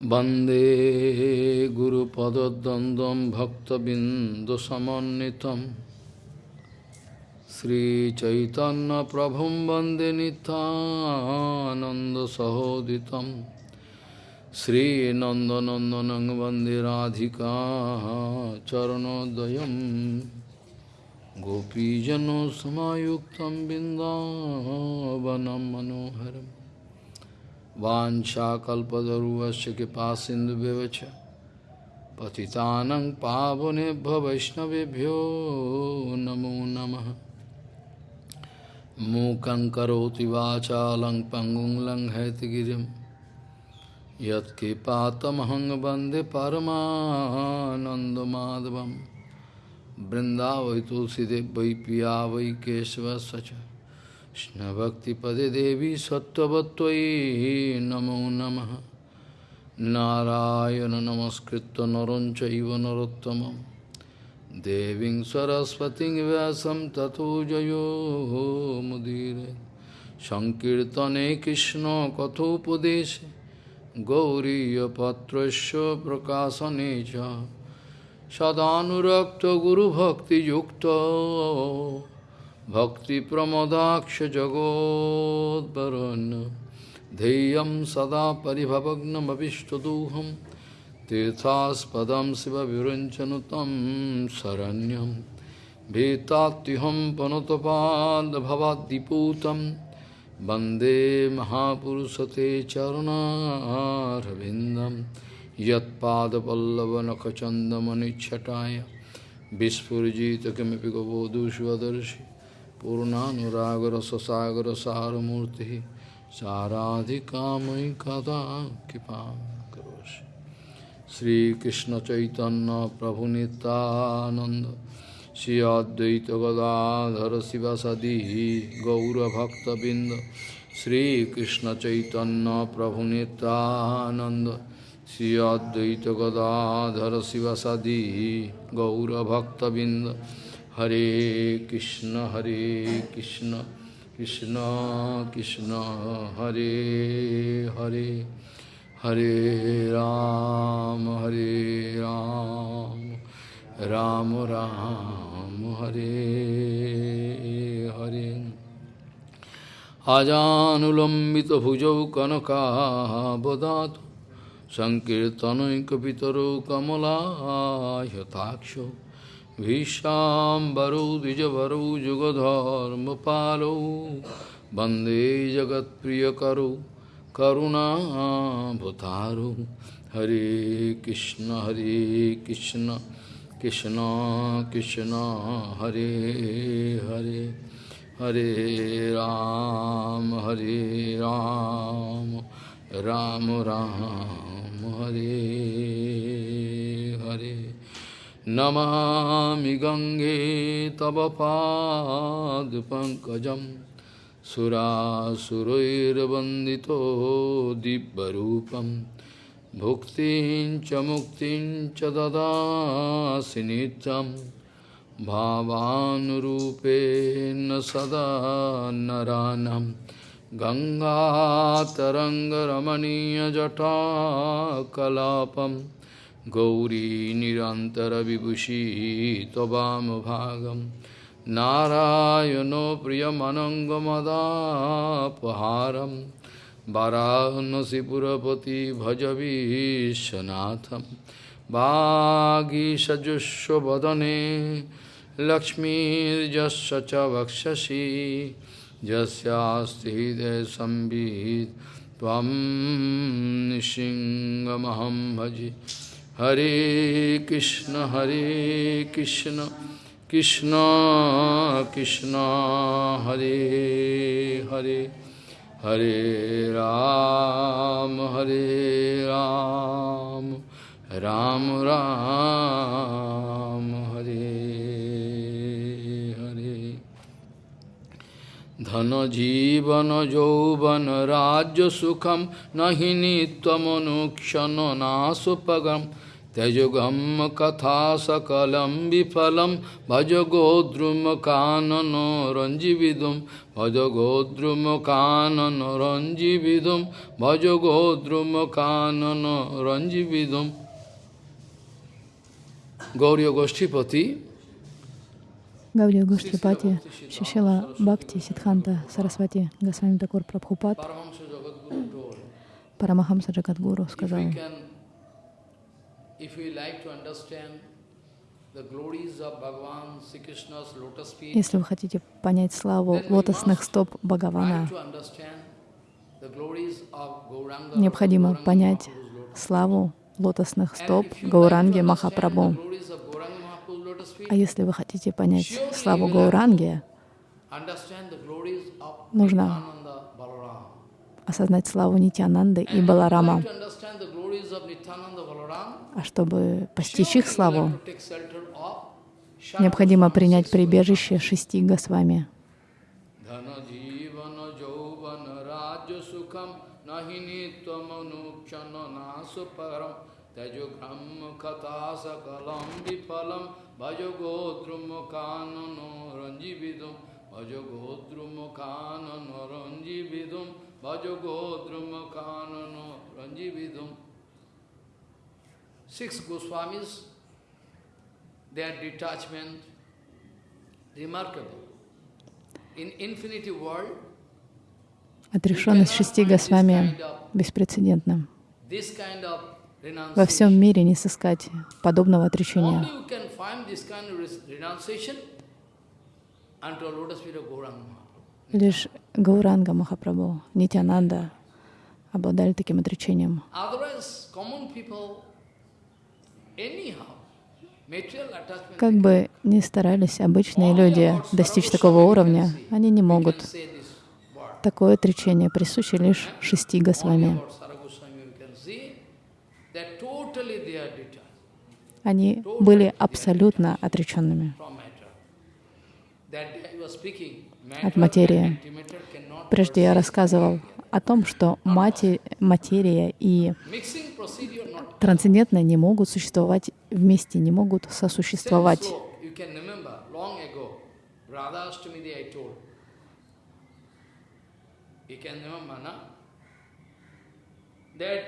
Bande Guru Padadandam Bhakta Bindusamanitam Sri Chaitanya Prabhum Bande Nityananda Sahoditam. Sri Nanda Nanda Nandanandanang Bande Radhika Charanodayam. Gopijano Samayuktam Bindavanam Manoharam. कृपा सिन्धुव्यवच पतितानं पावनेभ्य वैष्णवेभ्यो नमो नमः मूकं करोति वाचालं पङ्गुं लङ्घयतिगिरिं यत्कृपातमहं वन्दे परमानन्दमाधवं बृन्दावै तुलसीदेव वै पिया वै Krishna Bhakti Pade Devi Sattvatvai Namo Namaha. Narayana Namaskritta Narancha Iva Narottamam. Deving Saraswati Vyasam Tato Jayo Mudire. Sankirtane Krishna Kathopadeshe Gauriya Patrasya Prakasanecha Sadhanurakta Guru Bhakti Yukta. सदानुरक्तगुरुभक्तियुक्तो भक्तिप्रमदाक्षजगोद्वरन् ध्येयं सदा परिभवग्नमभिष्टदोहं तीर्थास्पदं शिवविरञ्चनु तं शरण्यं भीतात्युहं पनुतपाल्भवाद्दिपूतं वन्दे महापुरुषते चरणारविन्दं यत्पादपल्लवनखचन्दमनिच्छटाय विस्फुजित किमपि गबोधुष्वदर्शि पूर्णानुरागरससागरसारमूर्तिः साराधिकामयि कदा कृपां करोषि श्रीकृष्णचैतन्यप्रभुनितानन्द श्री अद्वैतगदाधर शिवसदी गौरभक्तबिन्द श्रीकृष्णचैतन्यप्रभुनितानन्द श्री अद्वैतगदाधर शिवसदी गौरभक्तबिन्द हरे कृष्ण हरे कृष्ण कृष्ण कृष्ण, हरे हरे हरे राम हरे राम राम राम, हरे हरे। आजानुलम्बितभुजौ कनकाबदातु सङ्कीर्तनैकपितरौ कमलायताक्षौ। भीष्णाम्बरौ द्विजवरौ जुगधर्मपालौ वन्दे जगत्प्रियकरौ करुणाभतारौ हरे कृष्ण हरे कृष्ण कृष्ण कृष्ण हरे हरे हरे राम हरे राम राम राम हरे हरे नमामि गङ्गे तव पादपङ्कजं सुरासुरैर्वन्दितो दिव्यरूपं भुक्तिं च मुक्तिं च ददासि नित्यं भावानुरूपेण सदा नरानं गङ्गातरङ्गरमणीयजटाकलापम् गौरी निरन्तरविभूषी त्ववामभागं नारायणो प्रियमनङ्गमदापहारं वरानसिपुरपति भज विश्वनाथं वागीषजुष्वदने लक्ष्मीर्जस्य च वक्षसि यस्यास्ति हृदयसंवित् त्वं निशिङ्गमहं भजे। Hare Krishna, Hare Krishna, Krishna Krishna, Hare Hare, Hare Ram, Hare Ram, Ram Ram, Hare Hare. Dhana jivana jauvana rajya sukham nahini tvamanukshana nasupagam Tejogam katha sakalam vifalam bhaja godrum kanano ranjividum bhaja godrum kanano ranjividum bhaja godrum kanano ranjividum Gauriya Goshtipati Гаудия Гоштипати, Шишила Бхакти, Сидханта, Сарасвати, Госвами Такур Прабхупад, Парамахамса Джагадгуру сказал, если вы хотите понять славу лотосных стоп Бхагавана, необходимо понять славу лотосных стоп Гауранги Махапрабху. А если вы хотите понять славу Гауранги, нужно осознать славу Нитянанды и Баларама. А чтобы постичь их славу, необходимо принять прибежище шести Госвами. Vipalam Bhajagodrum kanano ranjividum Bhajagodrum kanano ranjividum Bhajagodrum kanano ranjividum Six Goswamis, their detachment, remarkable. In infinity world, Отрешенность шести Госвами беспрецедентна. Во всем мире не сыскать подобного отречения. Лишь Гауранга Махапрабху, Нитянанда обладали таким отречением. Как бы ни старались обычные люди достичь такого уровня, они не могут. Такое отречение присуще лишь шести Госвами. Они были абсолютно отреченными. от материи. Прежде я рассказывал о том, что мати- материя и трансцендентное не могут существовать вместе, не могут сосуществовать.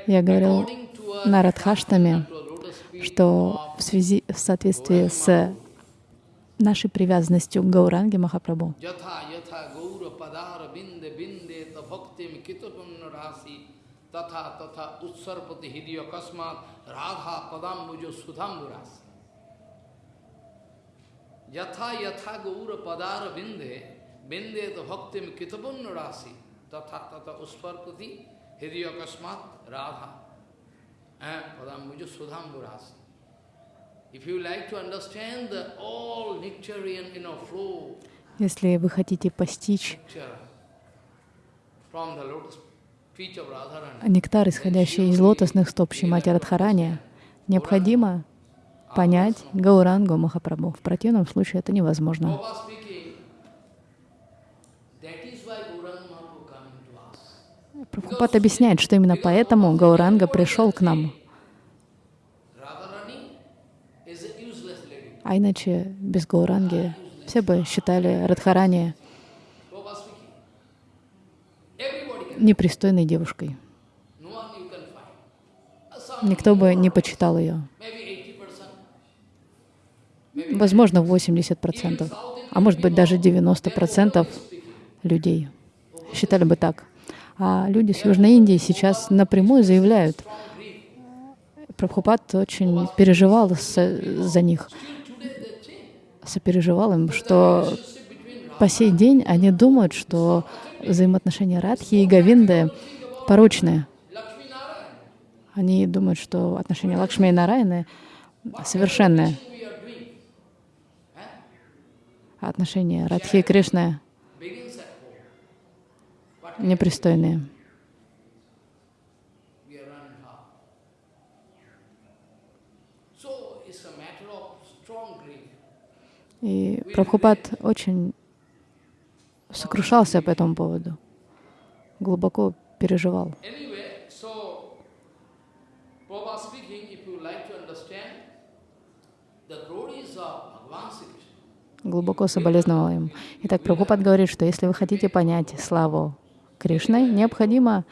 Я говорил на Радхаштаме, что в связи, в соответствии с нашей привязанностью к Гауранге Махапрабху, rasi tatha tatha utsarpati hidya kasmat radha padambujo sudhamburas. Yatha yatha gaura padara binde binde ta bhaktim kitapunna rasi tatha tatha utsarpati hidya kasmat radha eh, padambujo sudhamburas. If you like to understand the all nectarian you know, flow если вы хотите постичь picture from the lotus feet of Radharani. нектар, исходящий из лотосных стоп Шимати Радхарани, необходимо понять Гаурангу Махапрабху. В противном случае это невозможно. Прабхупад объясняет, что именно поэтому Гауранга пришел к нам. А иначе без Гауранги все бы считали Радхарани Prabhupada speaking. Everybody can, непристойной девушкой. Никто бы не почитал ее. maybe 80%. Возможно, 80%, а может быть даже 90% людей считали бы так. А люди с Южной Индии сейчас напрямую заявляют, Прабхупад очень переживал за них, сопереживал им, что по сей день они думают, что взаимоотношения Радхи и Гавинды порочные. Они думают, что отношения Лакшми и Нараяны совершенные, а отношения Радхи и Кришны непристойные. И Прабхупад очень сокрушался по этому поводу, глубоко переживал. Глубоко соболезновал им. Итак, Прабхупад говорит, что если вы хотите понять славу Кришны, необходимо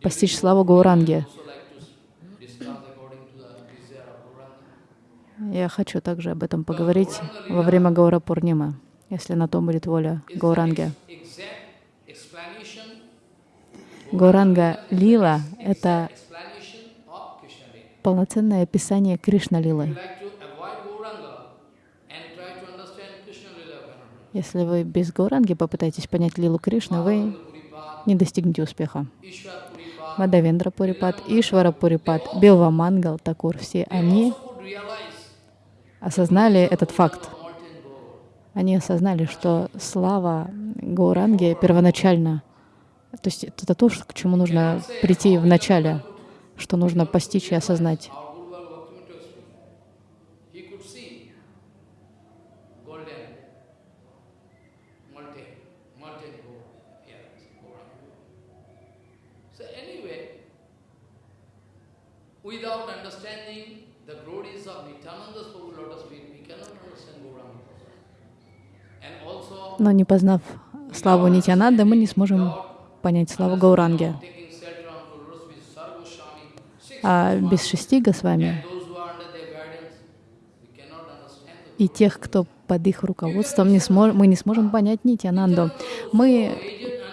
постичь славу Гауранги. Я хочу также об этом поговорить во время Гаура Пурнима, если на то будет воля Гауранги. Гауранга Лила — это полноценное описание Кришна Лилы. Если вы без Гауранги попытаетесь понять Лилу Кришны, вы не достигнете успеха. Мадавендра Пурипад, Ишвара Пурипад, Билва Мангал, Такур, все они осознали этот факт. Они осознали, что слава Гауранги первоначально, то есть это то, к чему нужно прийти в начале, что нужно постичь и осознать. Но не познав славу Нитянанды, мы не сможем понять славу Гауранги. А без шести Госвами и тех, кто под их руководством, не смо- мы не сможем понять Нитянанду. Мы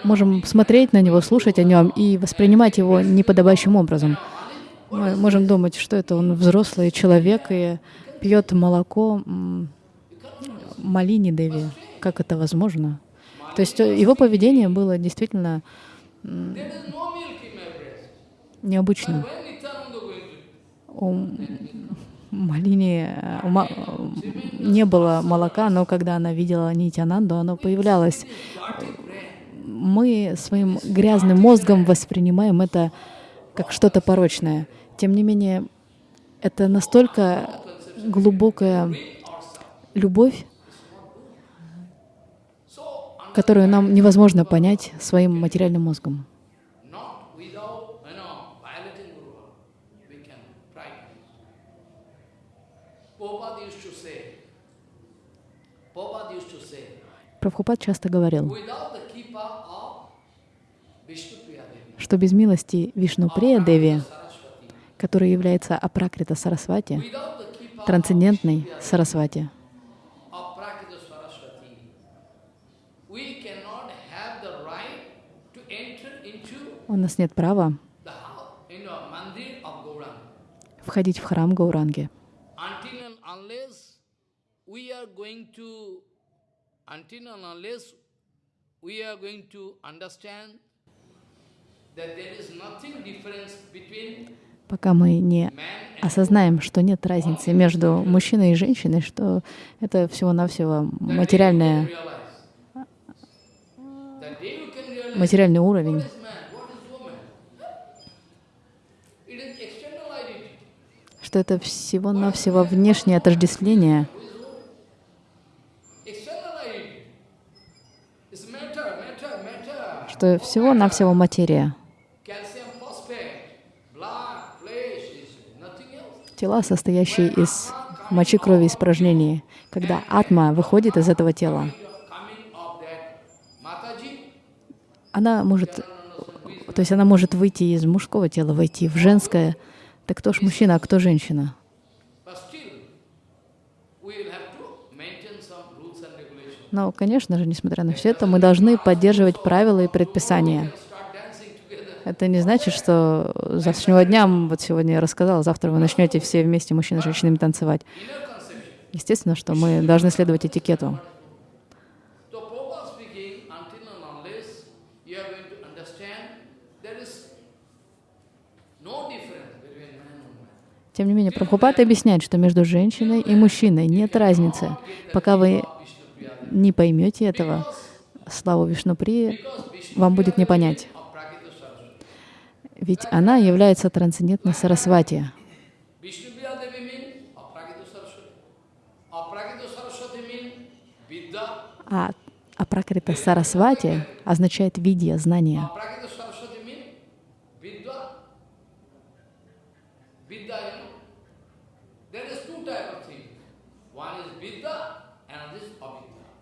можем смотреть на него, слушать о нем и воспринимать его неподобающим образом. Мы можем думать, что это он взрослый человек и пьет молоко Малини Деви. Как это возможно? То есть э, его поведение было действительно необычным. У Малини э, э, не было молока, но когда она видела Нитянанду, оно появлялось. Мы своим грязным мозгом воспринимаем это как что-то порочное. Тем не менее, это настолько глубокая любовь, которую нам невозможно понять своим материальным мозгом. Прабхупад часто говорил, что без милости Вишнуприя Деви, которая является Апракрита Сарасвати, трансцендентной Сарасвати, у нас нет права входить в храм Гауранги. Пока мы не осознаем, что нет разницы между мужчиной и женщиной, что это всего-навсего realize материальный уровень. what is man, what is woman. It is external identity. Что это всего-навсего внешнее отождествление, что всего-навсего материя. Тела, состоящие из мочи, крови испражнений. Когда атма выходит из этого тела, она может, то есть она может выйти из мужского тела, войти в женское. Так кто ж мужчина, а кто женщина? Но, конечно же, несмотря на все это, мы должны поддерживать правила и предписания. Это не значит, что с завтрашнего дня, вот сегодня я рассказала, завтра вы начнете все вместе, мужчины и женщинами, танцевать. Естественно, что мы должны следовать этикету. So Prabhupada speaking, until and unless you are going to understand, there is no difference between man and woman. Тем не менее, Прабхупад объясняет, что между женщиной и мужчиной нет разницы. Пока вы не поймете этого, славу Вишнуприи вам будет не понять. Ведь она является трансцендентной Сарасвати. А Апракрита Сарасвати означает видья, знание.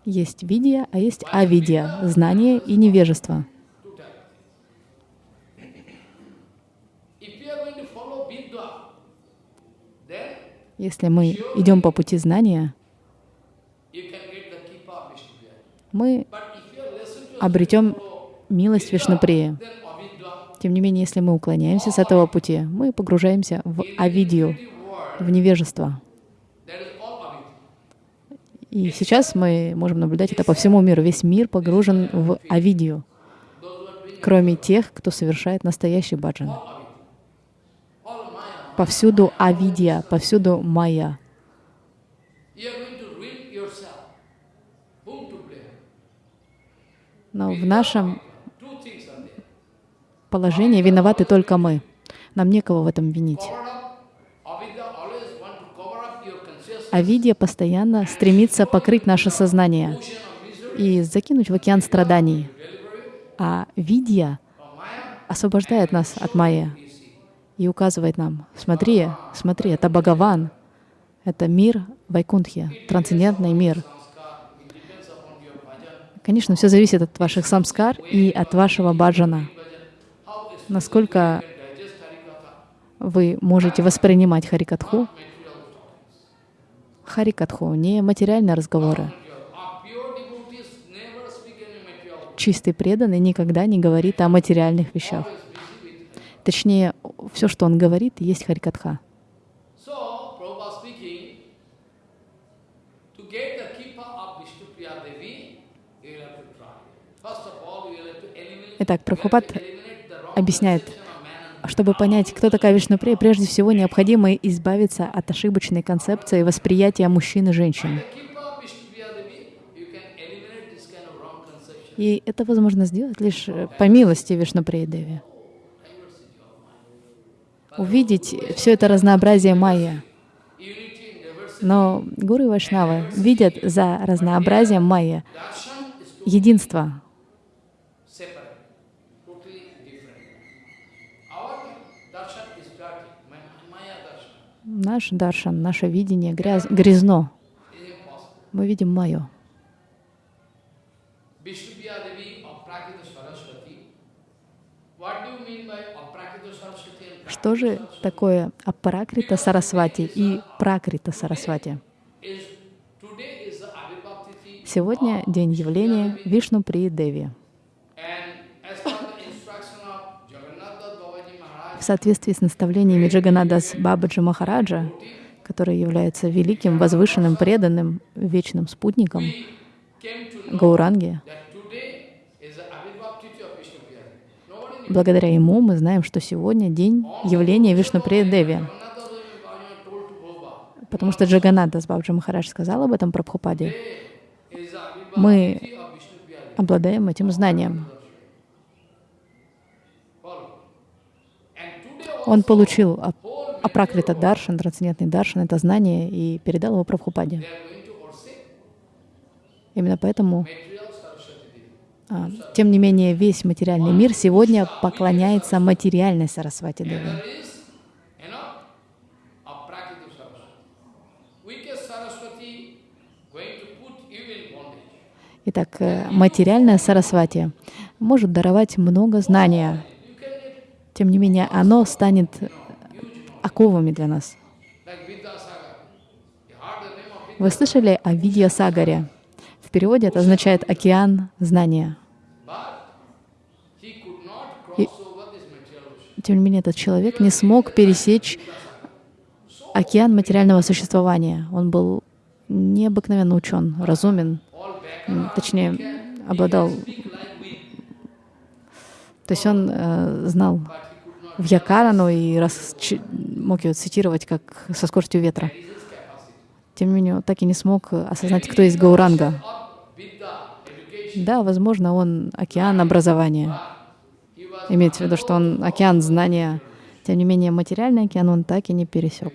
Есть видия, а есть авидия, знание и невежество. Если мы идем по пути знания, мы обретем милость Вишнуприя. Тем не менее, если мы уклоняемся с этого пути, мы погружаемся в авидию, в невежество. И сейчас мы можем наблюдать это по всему миру. Весь мир погружен в авидию, кроме тех, кто совершает настоящий баджан. Повсюду авидия, повсюду майя. Но в нашем положении виноваты только мы. Нам некого в этом винить. А видия постоянно стремится покрыть наше сознание и закинуть в океан страданий. А видия освобождает нас от майя и указывает нам, смотри, смотри, это Бхагаван, это мир Вайкунтхи, трансцендентный мир. Конечно, все зависит от ваших самскар и от вашего баджана. Насколько вы можете воспринимать Харикатху, Харикатху, не материальные разговоры. Чистый преданный никогда не говорит о материальных вещах. Точнее, все, что он говорит, есть Харикатха. Итак, Прабхупад объясняет, чтобы понять, кто такая Вишнуприя, прежде всего необходимо избавиться от ошибочной концепции восприятия мужчин и женщин. И это возможно сделать лишь по милости Вишнуприи Деви. Увидеть все это разнообразие майя. Но гуру и вайшнавы видят за разнообразием майя единство, Наш даршан, наше видение грязь, грязно. Мы видим майю. Что же такое апракрита сарасвати и пракрита сарасвати? Сегодня день явления Вишну При Деви. В соответствии с наставлениями Джаганадас Бабаджи Махараджа, который является великим, возвышенным, преданным, вечным спутником Гауранги, благодаря ему мы знаем, что сегодня день явления Вишнуприя Деви. Потому что Джаганадас Бабаджи Махарадж сказал об этом Прабхупаде. Мы обладаем этим знанием. Он получил апракрита даршан, трансцендентный даршан, это знание, и передал его Прабхупаде. Именно поэтому, а, тем не менее, весь материальный мир сегодня поклоняется материальной Сарасвати Деве. Итак, э, материальная Сарасвати может даровать много знания, тем не менее, оно станет оковами для нас. Вы слышали о Видья Сагаре? В переводе это означает «океан знания». И, тем не менее, этот человек не смог пересечь океан материального существования. Он был необыкновенно учен, разумен, точнее, обладал... То есть он э, знал в Якарану и раз, мог ее цитировать как со скоростью ветра. Тем не менее, так и не смог осознать, кто есть Гауранга. Да, возможно, он океан образования. Имеется в виду, что он океан знания. Тем не менее, материальный океан он так и не пересек.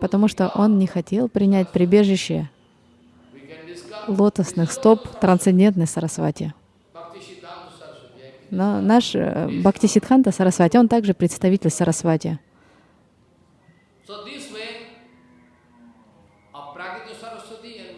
Потому что он не хотел принять прибежище лотосных стоп трансцендентной Сарасвати. Но наш э, Бхакти Сидханта Сарасвати, он также представитель Сарасвати. So this way, Aprakita Saraswati and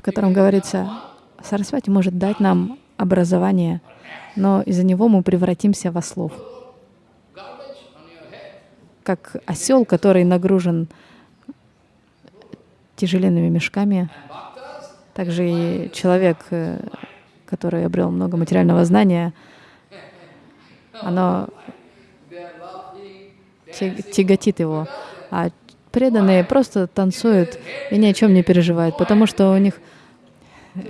в котором говорится, Сарасвати может дать нам образование, но из-за него мы превратимся в ослов, как осел, который нагружен тяжеленными мешками, также и человек, э, который обрел много материального знания, оно тяготит его, а преданные просто танцуют и ни о чем не переживают, потому что у них э,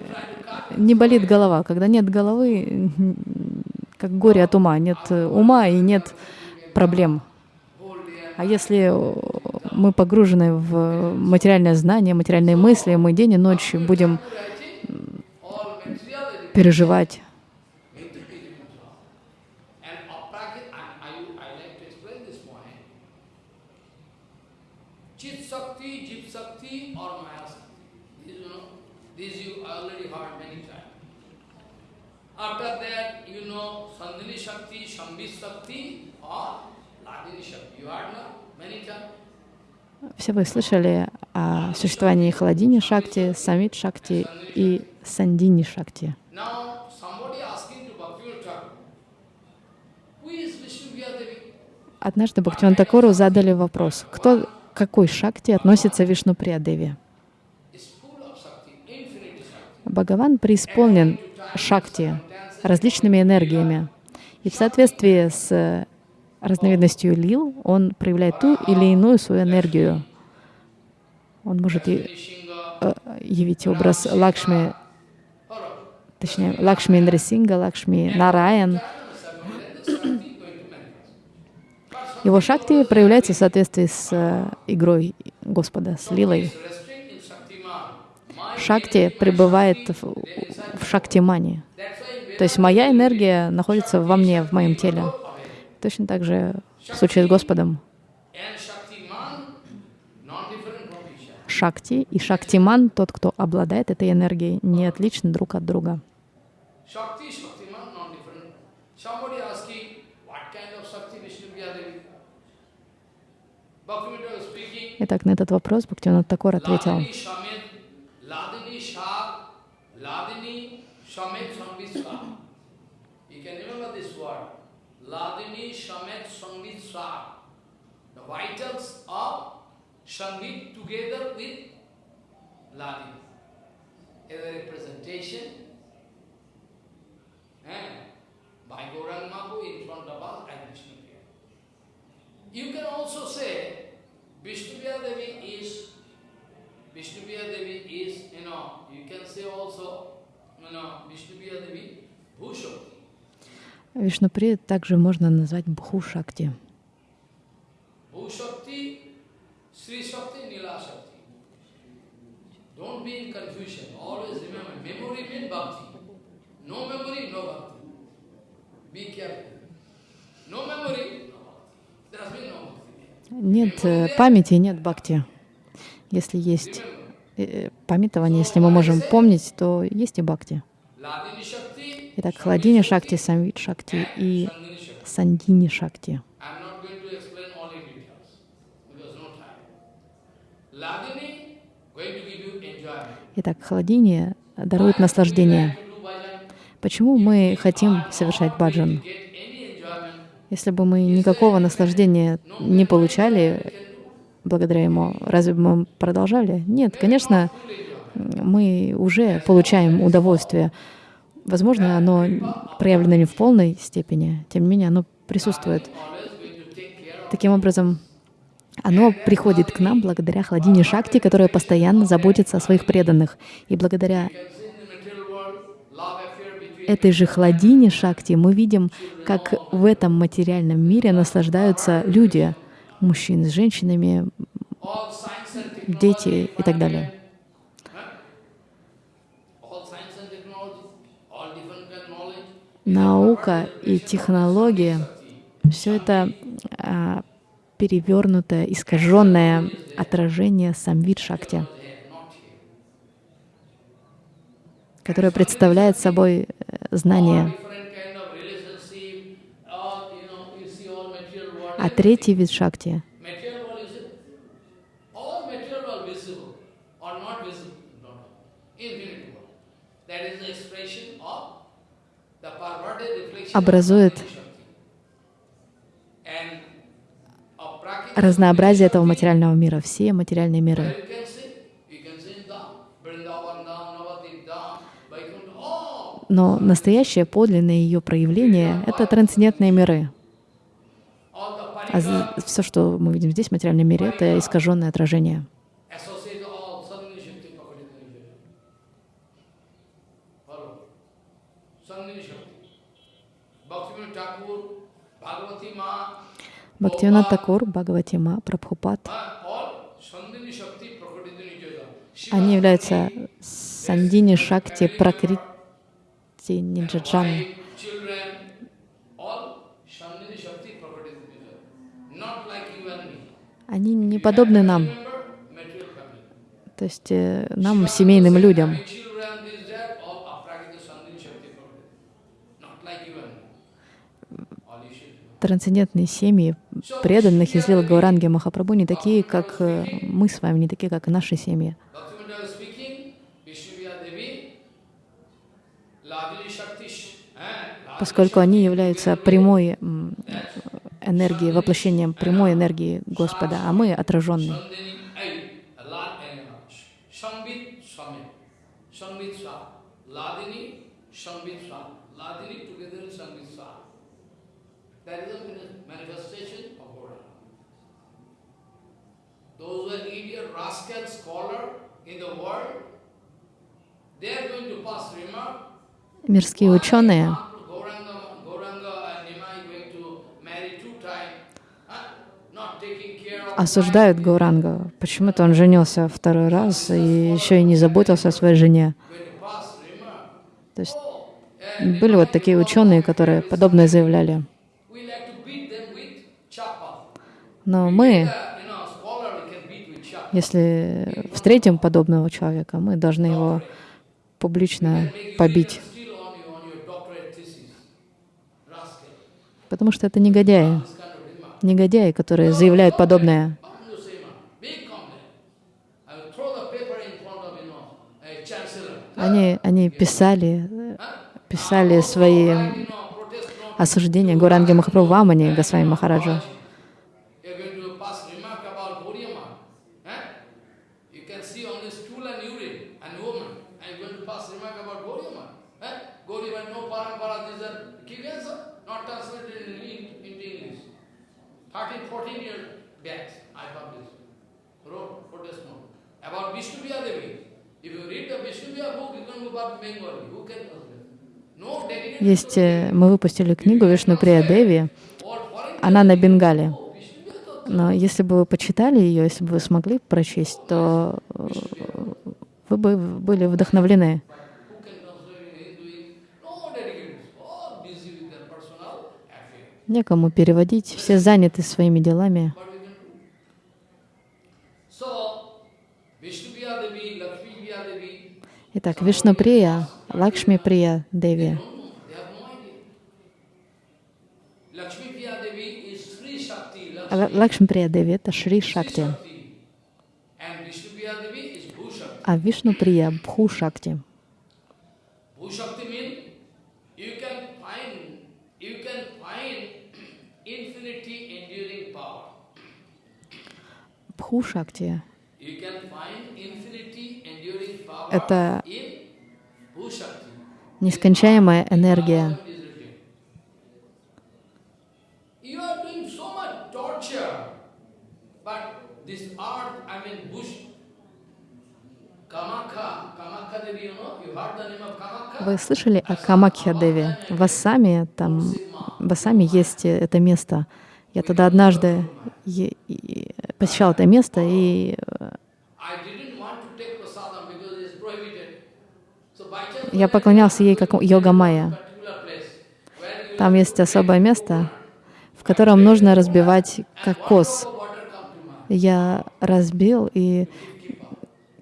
не болит голова. Когда нет головы, как горе от ума, нет э, ума и нет проблем. А если э, мы погружены в материальное знание, материальные мысли, мы день и ночь будем переживать. And aprakit, I, I, I like to explain this point. Chit Sakti, Jip Sakti or Maya Sakti. These, you know, these you already heard many times. After that, you know, Sandhini Shakti, Shambhi Shakti or Ladini Shakti. You heard now many times. Все вы слышали о существовании Халадини Шакти, Самит Шакти и Сандини Шакти. Однажды Бхактиван Такуру задали вопрос, кто, к какой шакти относится Вишну Shakti. Бхагаван преисполнен шакти, различными энергиями. И в соответствии с э, разновидностью лил он проявляет ту или иную свою энергию. Он может и, э, явить образ Лакшми, точнее, Лакшми Индрасинга, Лакшми Нараян. Его шакти проявляется в соответствии с э, игрой Господа, с лилой. Шакти пребывает в, в шактимане. То есть моя энергия находится во мне, в моем теле. Точно так же в случае с Господом. Шакти и Шактиман, тот, кто обладает этой энергией, не отличны друг от друга. Shakti, Shaktiman non-different. Somebody asking, what kind of Shakti Vishnu Devi? Ladini Shamet Sangvitsva. The vitals of Sangit together with Ladini. As a representation eh, by Gaurang Mahaprabhu in front of us as Vishnu You can also say Vishnupriya Devi is, Vishnupriya Devi is, you know, you can say also, you know, Vishnupriya Devi, Bhushakti. Вишнупри также можно назвать Бху Шакти. Bhushakti, Sri Shakti, Nila Shakti. Don't be in confusion. Always remember, memory means bhakti. No memory, no bhakti. Be careful. No memory, no bhakti. There has been no bhakti. Нет э, памяти, нет бхакти. Если есть э, памятование, если мы можем помнить, то есть и бхакти. Итак, Хладини Шакти, Самвит Шакти и. Сандини Шакти. Итак, Хладини дарует наслаждение. Почему мы хотим совершать баджан? Если бы мы никакого наслаждения не получали благодаря ему, разве бы мы продолжали? Нет, конечно, мы уже получаем удовольствие. Возможно, оно проявлено не в полной степени, тем не менее, оно присутствует. Таким образом, оно приходит к нам благодаря Хладине Шакти, которая постоянно заботится о своих преданных. И благодаря этой же Хладине Шакти мы видим, как в этом материальном мире наслаждаются люди, мужчины с женщинами, дети и так далее. Наука и технология — все это а, перевернутое, искаженное отражение самвид шакти, которое представляет собой э, знание. А третий вид шакти образует разнообразие этого материального мира, все материальные миры. Но настоящее, подлинное ее проявление — это трансцендентные миры. А все, что мы видим здесь, в материальном мире, это искаженное отражение. Бхактивинат Такур, Бхагаватима, Прабхупад, они являются Сандини Шакти Пракрити Ниджаджан. Они не подобны нам, то есть э, нам, семейным людям. Трансцендентные семьи преданных из Лила Гауранги Махапрабху не такие, как э, мы с вами, не такие, как и наши семьи. Поскольку они являются прямой энергией, воплощением прямой энергии Господа, а мы отраженные. Those who are idiot, rascal, scholar in the world, they are going to pass remark. Мирские ученые осуждают Гауранга. Почему-то он женился второй раз и еще и не заботился о своей жене. То есть были вот такие ученые, которые подобное заявляли. Но мы, если встретим подобного человека, мы должны его публично побить. Потому что это негодяи. Негодяи, которые заявляют подобное. Они, они писали, писали свои осуждения Гуранги Махапрабху Вамани Госвами Махараджа. Есть, э, мы выпустили книгу Вишну Прия Деви, она на Бенгале. Но если бы вы почитали ее, если бы вы смогли прочесть, то э, вы бы были вдохновлены. Некому переводить, все заняты своими делами. Итак, Вишнуприя, Лакшми Прия Деви. Лакшми Прия Деви — это Шри Шакти. А Вишну Прия — Бху Шакти. Бху Шакти это нескончаемая энергия. Вы слышали о Камакхя Деви? В Ассаме, там, в Ассаме есть это место. Я тогда однажды посещал это место и Я поклонялся ей как йога майя. Там есть особое место, в котором нужно разбивать кокос. Я разбил, и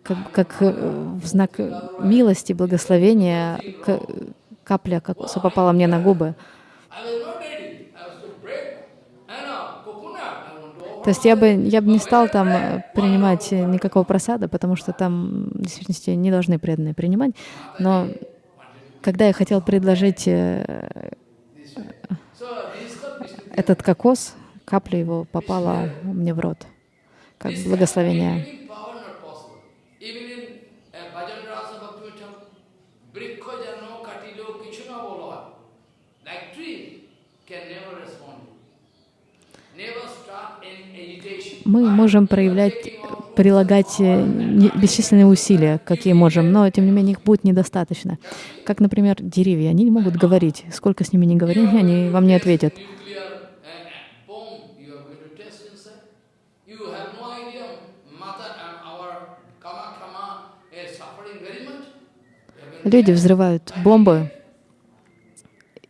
как, как в знак милости, благословения капля кокоса попала мне на губы. То есть я бы, я бы не стал там э, принимать никакого просада, потому что там в действительности не должны преданные принимать. Но когда я хотел предложить э, этот кокос, капля его попала мне в рот, как благословение. Мы можем проявлять, прилагать э, бесчисленные усилия, какие можем, но тем не менее их будет недостаточно. Как, например, деревья, они не могут говорить. Сколько с ними не говори, они вам не ответят. Люди взрывают бомбы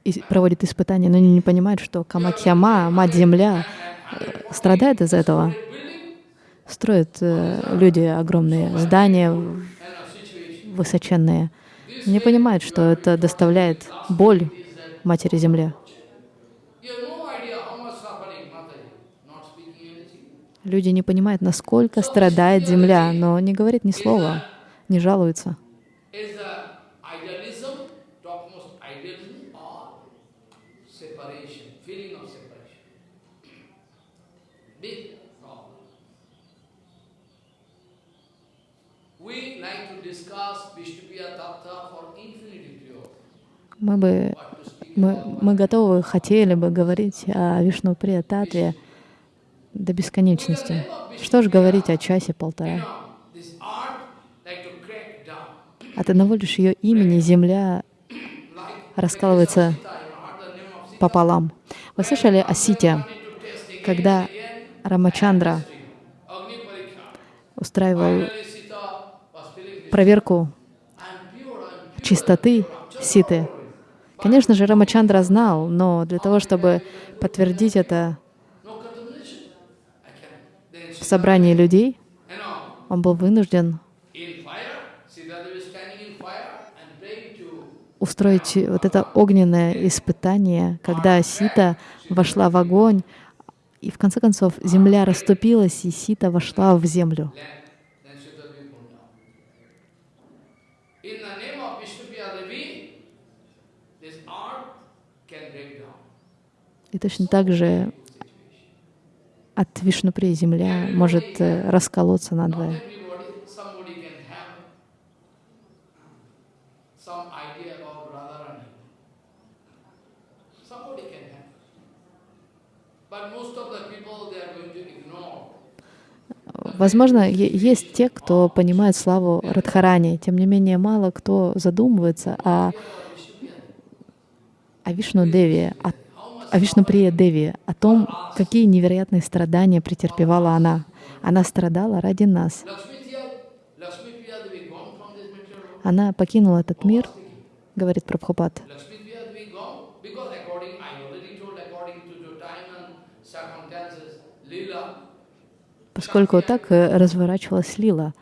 и проводят испытания, но они не понимают, что Камакьяма, Мать-Земля, э, страдает из этого. Строят э, люди огромные здания высоченные. Не понимают, что это доставляет боль Матери Земле. Люди не понимают, насколько страдает Земля, но не говорит ни слова, не жалуются. Мы бы мы, мы готовы, хотели бы говорить о Вишну Татве до бесконечности. Что же говорить о часе-полтора? От одного лишь ее имени земля раскалывается пополам. Вы слышали о Сите, когда Рамачандра устраивал проверку чистоты Ситы. Конечно же, Рамачандра знал, но для того, чтобы подтвердить это в собрании людей, он был вынужден устроить вот это огненное испытание, когда Сита вошла в огонь, и в конце концов земля расступилась, и Сита вошла в землю. И точно так же от Вишнупри земля может э, расколоться надвое. Возможно, есть те, кто понимает славу Радхарани. Тем не менее, мало кто задумывается о, о Вишну Деви, о о Вишнуприя Деви, о том, какие невероятные страдания претерпевала она. Она страдала ради нас. Она покинула этот мир, говорит Прабхупад, поскольку так э, разворачивалась лила.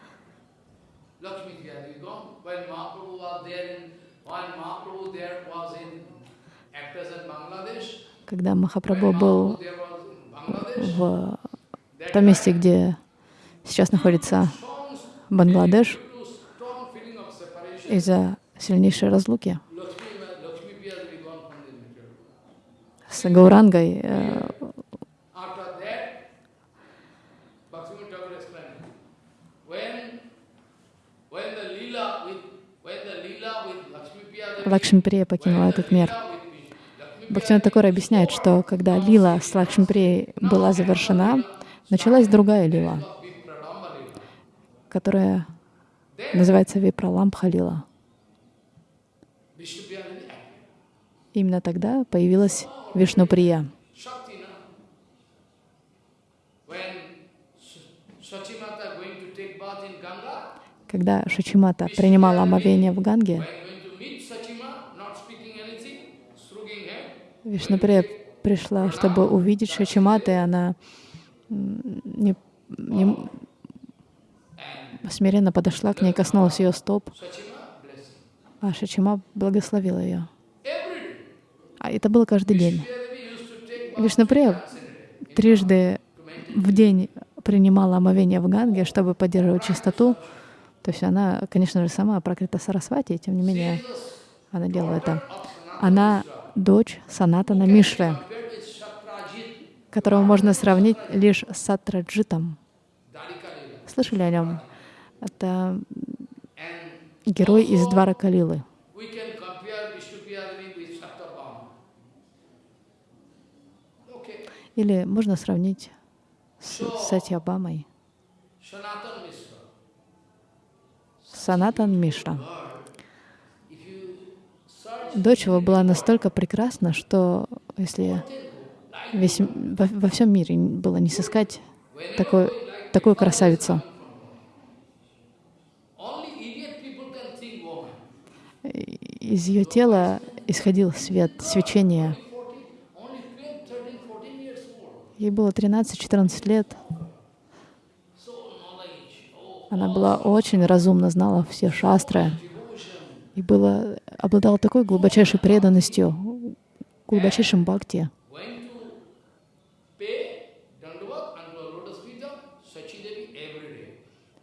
Когда Махапрабху был в том месте, где сейчас находится Бангладеш, из-за сильнейшей разлуки с Гаурангой э, Лакшмиприя покинула этот мир. Бхактивинод Такур объясняет, что когда лила с Лакшмиприей была завершена, началась другая лила, которая называется Випраламбха лила. Именно тогда появилась Вишнуприя. Когда Шачимата принимала омовение в Ганге, head, Вишнуприя пришла, чтобы увидеть Шачимата, и она не, не- смиренно подошла к ней, коснулась ее стоп, а Шачима благословила ее. А это было каждый день. Вишнуприя трижды в день принимала омовение в Ганге, чтобы поддерживать чистоту. То есть она, конечно же, сама прокрита Сарасвати, тем не менее она делала это. Она дочь Санатана Shatrajit, которого можно сравнить лишь с Сатраджитом. Слышали о нем? Это герой из Двара Калилы. Или можно сравнить с Сатьябамой. Санатан Мишра. Дочь его была настолько прекрасна, что если весь, во, во всем мире было не сыскать такой, такую красавицу. Из ее тела исходил свет, свечение. 14, only 12, 13, 14 years old. Ей было 13-14 лет. Она была очень разумна, знала все шастры и была, обладала такой глубочайшей преданностью, глубочайшим бхакти.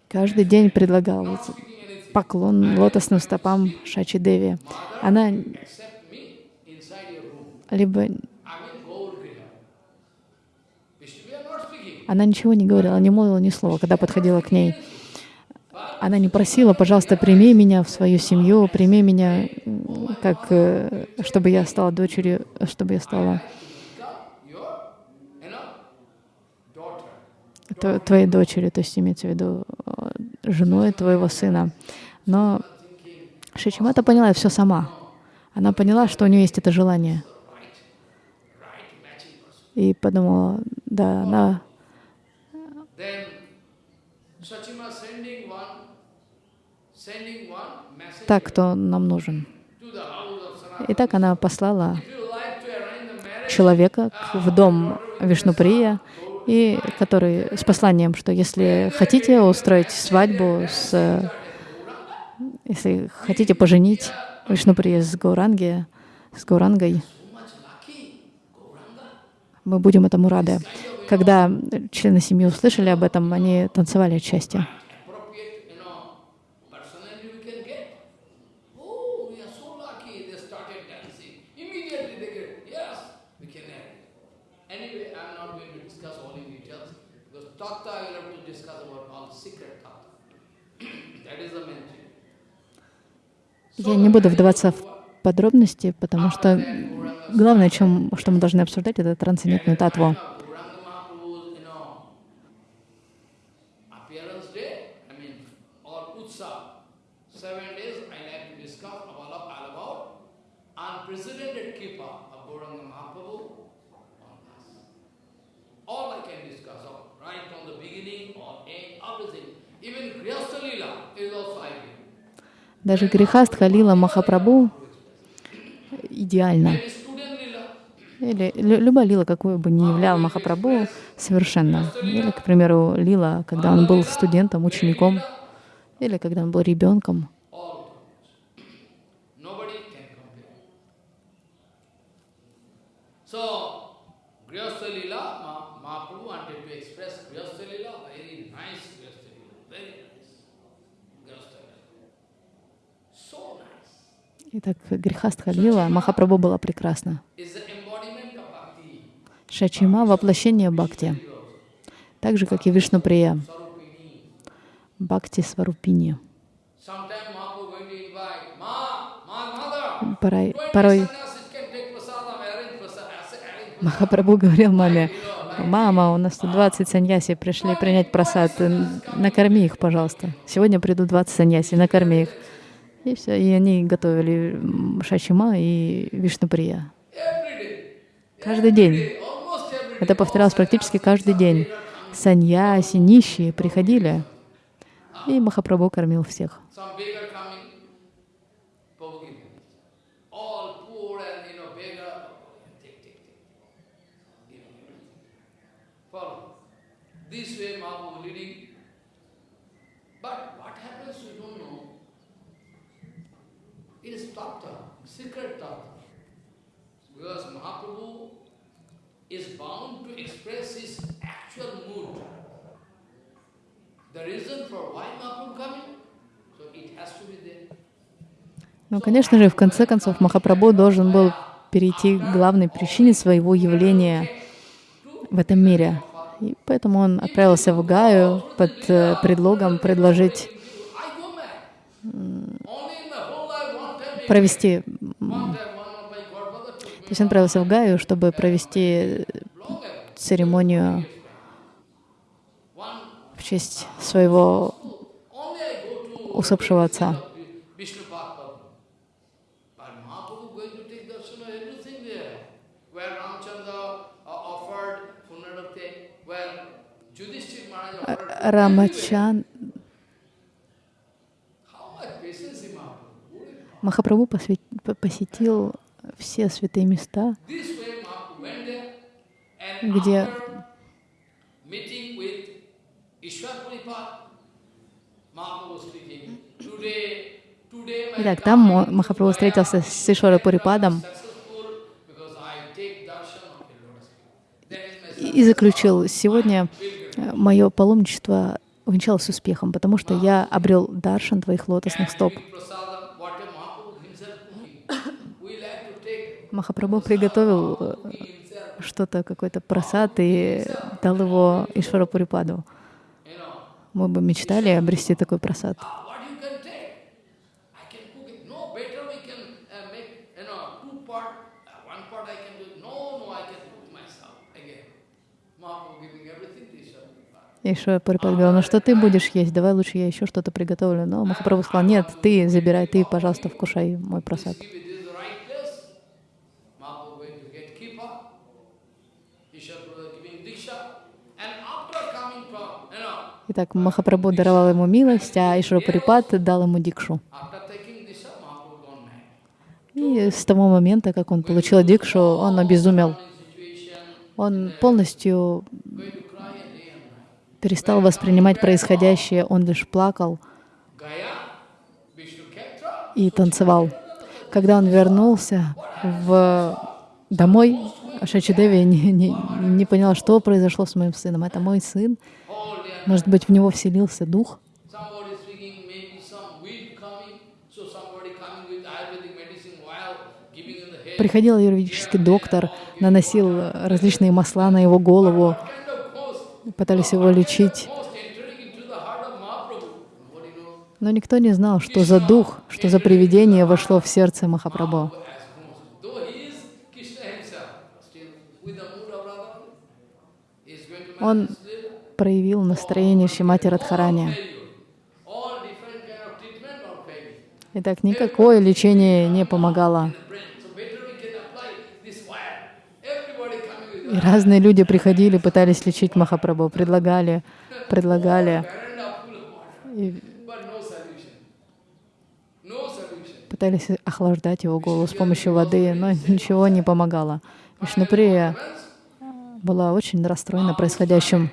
Каждый день предлагал поклон лотосным стопам Шачи Деви. Она либо она ничего не говорила, не молвила ни слова, когда подходила к ней. Она не просила, пожалуйста, прими меня в свою семью, прими меня, как, э, чтобы я стала дочерью, чтобы я стала твоей дочерью, то есть имеется в виду э, женой твоего сына. Но Шичимата поняла все сама. Она поняла, что у нее есть это желание. И подумала, да, она Then Sachima sending one, sending one message так, кто нам нужен. to the house of Sanatana. И так она послала человека к- в дом Вишнуприя, и который с посланием, что если хотите устроить свадьбу с, если хотите поженить Вишнуприя с Гауранги, с Гаурангой, мы будем этому рады. Когда члены семьи услышали об этом, они танцевали от счастья. appropriate, you know, personality we can get. Oh, we are so lucky. They started dancing. Immediately they get, yes, we can have it. Anyway, I'm not going to discuss all in details because tattva I will have to discuss about all secret tattva. that is the main thing. Я не буду вдаваться в подробности, потому что главное, чем, что мы должны обсуждать, это трансцендентную татву. Gauranga Mahaprabhu's, you know, appearance day, I mean, or Utsav, seven days I like to discuss all, of, all about unprecedented kripa of Gauranga Mahaprabhu on us. All I can discuss, of, right from the beginning or end, everything. Even Grihastha Lila is also I give. Даже Грихастха Лила Махапрабху идеально. Или лю- любая лила, какую бы ни являл Махапрабху, совершенно. Или, к примеру, лила, когда он был студентом, учеником, или когда он был ребенком. Grihastha nice. Grihastha Lila. So nice. Итак, Грихастха Лила Махапрабху была прекрасна. Шачима — воплощение Бхакти, так же, как и Вишнуприя. Бхакти Сварупини. Порой, 20 порой. Махапрабху говорил маме, «Мама, у нас тут 20 саньяси пришли принять просад, накорми их, пожалуйста. Сегодня придут 20 саньяси, накорми их». И все, и они готовили Шачима и Вишнуприя. Каждый день. Это повторялось практически каждый день. Саньяси, нищие приходили. И Махапрабху кормил всех. This way Mahaprabhu leading. But what happens we don't know. It is tattva, secret tattva. Because Mahaprabhu is bound to express his actual mood. The reason for why Mahaprabhu coming, so it has to be there. Ну, конечно же, в конце концов, Махапрабху должен был перейти к главной причине своего явления в этом мире. И поэтому он отправился в Гаю под э, предлогом предложить провести... То есть он отправился в Гаю, чтобы провести церемонию в честь своего усопшего отца. Vishnu Махапрабху посетил все святые места, где Итак, там Махапрабху встретился с Ишвара Пурипадом и заключил, сегодня мое паломничество увенчалось успехом, потому что я обрел даршан твоих лотосных стоп. prasadam, what a Mahaprabhu himself cooking. We like to take Махапрабху приготовил э, что-то, какой-то просад и дал его Ишвара Пурипаду. you know, Мы бы мечтали обрести такой просад. Ишвара Пурипад говорил, ну что ты будешь есть, давай лучше я еще что-то приготовлю. Но Махапрабху сказал, нет, ты забирай, ты, пожалуйста, вкушай мой просад. Give it is the right place. Mahaprabhu going to get kipa. Ishwar Puripad giving diksha. And after coming from, you know, Итак, Махапрабху даровал ему милость, а Ишвара Пурипад дал ему дикшу. И с того момента, как он получил дикшу, он обезумел. Он полностью перестал воспринимать происходящее, он лишь плакал и танцевал. Когда он вернулся в домой, Шачидеви не, не, не поняла, что произошло с моим сыном. Это мой сын. Может быть, в него вселился дух. Приходил юридический доктор, наносил различные масла на его голову, пытались его лечить. Но никто не знал, что за дух, что за привидение вошло в сердце Махапрабху. Он. Проявил настроение Шимати Радхарани. Итак, никакое лечение не помогало. И разные люди приходили, пытались лечить Махапрабху, предлагали, предлагали, и пытались охлаждать его голову с помощью воды, но ничего не помогало. Вишнуприя была очень расстроена происходящим.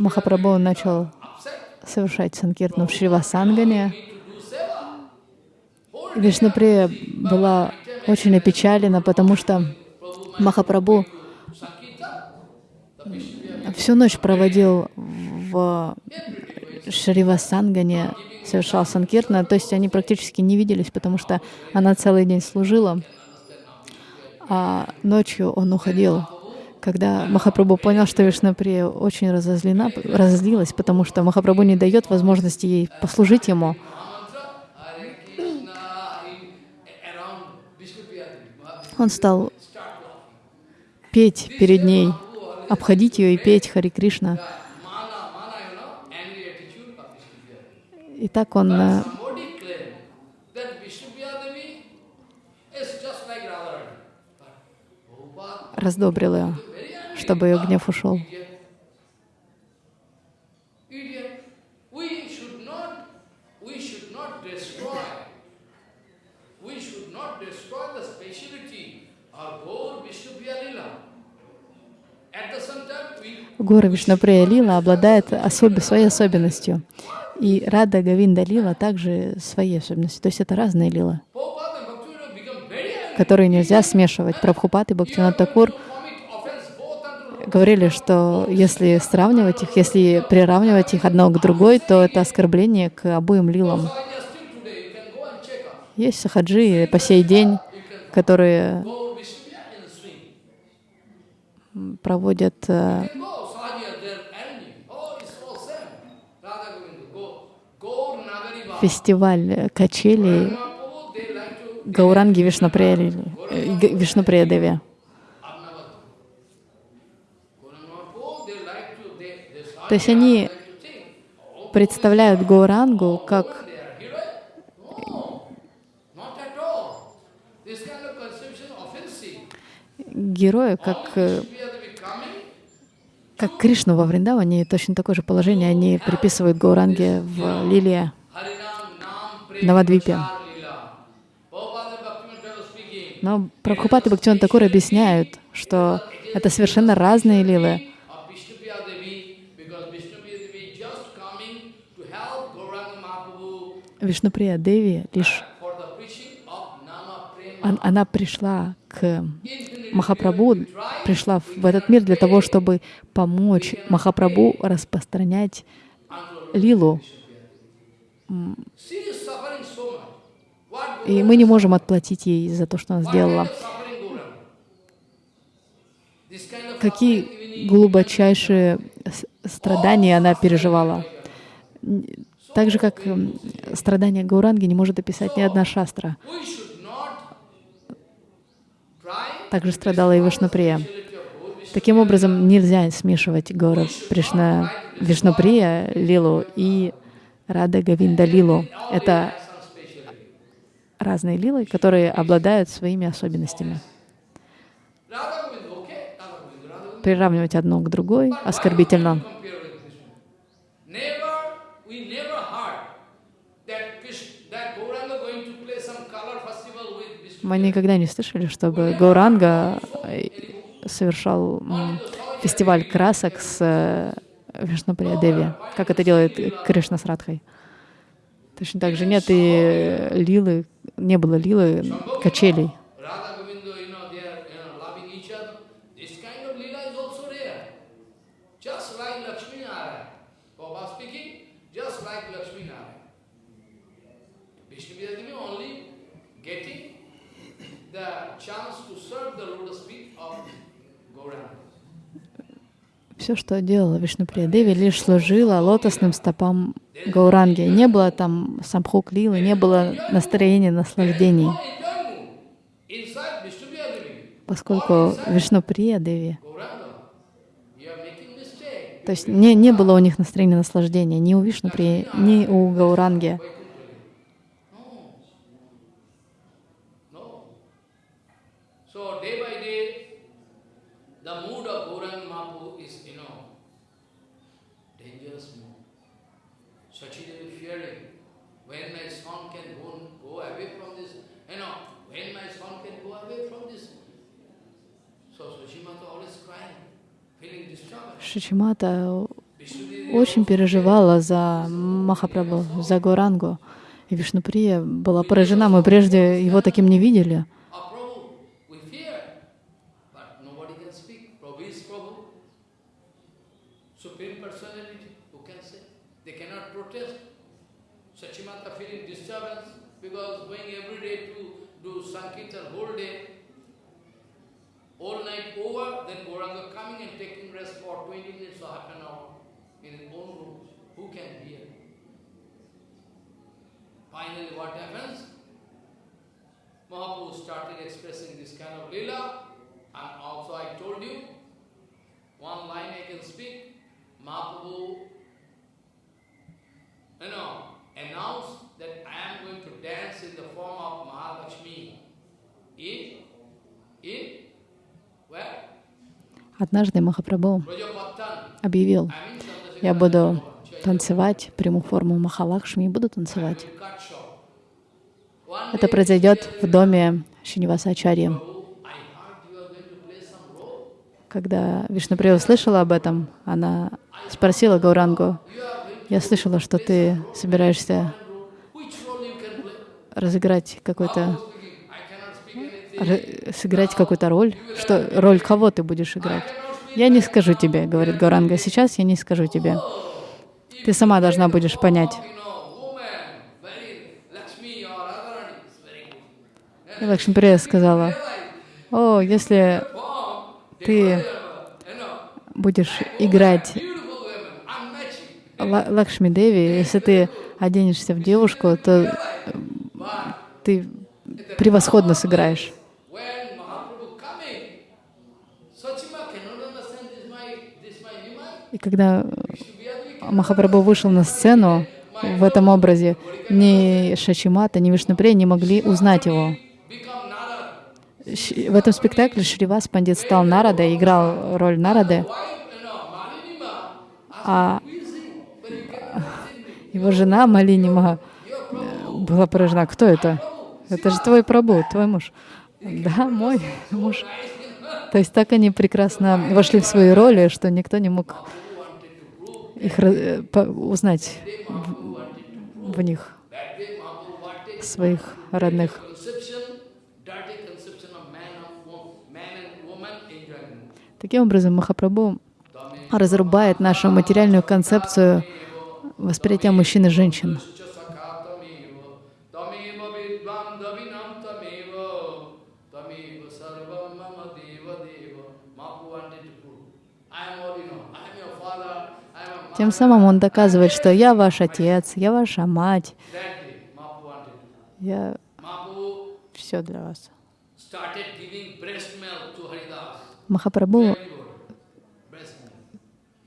Махапрабху начал совершать санкиртну в Шривасангане. Вишнуприя была очень опечалена, потому что Махапрабху всю ночь проводил в Шривасангане, совершал санкиртна, то есть они практически не виделись, потому что она целый день служила, а ночью он уходил. Когда Махапрабху понял, что Вишнаприя очень разозлена, разозлилась, потому что Махапрабху не дает возможности ей послужить ему, он стал петь перед ней, обходить ее и петь Хари Кришна. И так он э, раздобрил ее, чтобы ее гнев ушел. Гора Вишнуприя Лила обладает особой, своей особенностью. И Рада Гавинда Лила также своей особенностью. То есть это разные лилы, которые нельзя смешивать. Прабхупад и Бхактинат Такур говорили, что если сравнивать их, если приравнивать их одно к другой, то это оскорбление к обоим лилам. Есть сахаджи по сей день, которые проводят э, фестиваль качелей Гауранги Вишнуприя э, Деви. То есть они представляют Гаурангу как героя, как, э, как Кришну во Вриндаване, точно такое же положение они приписывают Гауранге в Лилия, Навадвипе. Но Прабхупад и Бхактиван Такур объясняют, что это совершенно разные лилы. Вишнуприя Деви лишь она пришла к Махапрабху, пришла в этот мир для того, чтобы помочь Махапрабху распространять лилу. И мы не можем отплатить ей за то, что она сделала. Какие глубочайшие страдания она переживала. Так же, как страдания Гауранги не может описать ни одна шастра. Также страдала и Вишнуприя. Таким образом, нельзя смешивать Гора Пришна, Вишнуприя Лилу и Рада Гавинда Лилу. Это разные лилы, которые обладают своими особенностями. Приравнивать одно к другой оскорбительно. Мы никогда не слышали, чтобы Гауранга э, совершал фестиваль красок с э, Вишнуприя Деви, как это делает Кришна с Радхой. Точно так же нет и лилы, не было лилы качелей. Все, что делала Вишнуприя Деви, лишь служила лотосным стопам Гауранги. Не было там самхук лилы, не было настроения наслаждений. Поскольку Вишнуприя Деви, то есть не, не было у них настроения наслаждения ни у Вишнуприи, ни у Гауранги. Шичимата очень переживала за Махапрабху, за Горангу. И Вишнуприя была поражена. Мы прежде его таким не видели. Over, then Gauranga coming and taking rest for 20 minutes or half an hour in his own room. Who can hear? Finally, what happens? Mahaprabhu started expressing this kind of lila, and also I told you, one line I can speak, Mahaprabhu, you know, announced that I am going to dance in the form of Mahalakshmi in, in Однажды Махапрабху объявил, я буду танцевать, приму форму Махалакшми буду танцевать. Это произойдет в доме Шиниваса Ачарьи. Когда Вишнуприя услышала об этом, она спросила Гаурангу, я слышала, что ты собираешься разыграть какой-то сыграть какую-то роль, что роль кого ты будешь играть. Я не скажу тебе, говорит Гауранга, сейчас я не скажу тебе. Ты сама должна будешь понять. И Лакшмиприя сказала, о, если ты будешь играть Лакшми Деви, если ты оденешься в девушку, то ты превосходно сыграешь. И когда Махапрабху вышел на сцену в этом образе, ни Шачимата, ни Вишнуприя не могли узнать его. В этом спектакле Шривас Пандит стал Нарадой, играл роль Нарады, а его жена Малинима была поражена. Кто это? Это же твой прабу, твой муж. Да, мой муж. То есть так они прекрасно вошли в свои роли, что никто не мог их э, узнать в, них, своих родных. Таким образом, Махапрабху разрубает нашу материальную концепцию восприятия мужчин и женщин. Тем самым он доказывает, что я ваш отец, я ваша мать, я все для вас. Махапрабху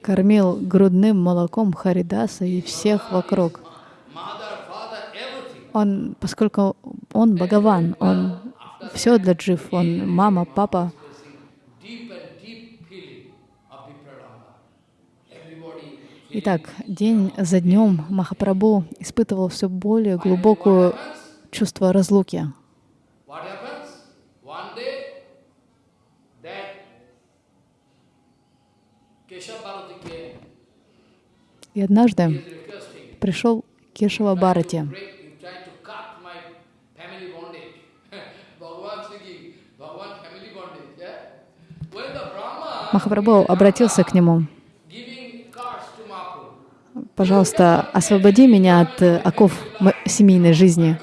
кормил грудным молоком Харидаса и всех вокруг. Он, поскольку он Бхагаван, он все для джив, он мама, папа, Итак, день за днем Махапрабху испытывал все более глубокое чувство разлуки. И однажды пришел Кешава Барати. Махапрабху обратился к нему пожалуйста, освободи меня от э, оков семейной жизни.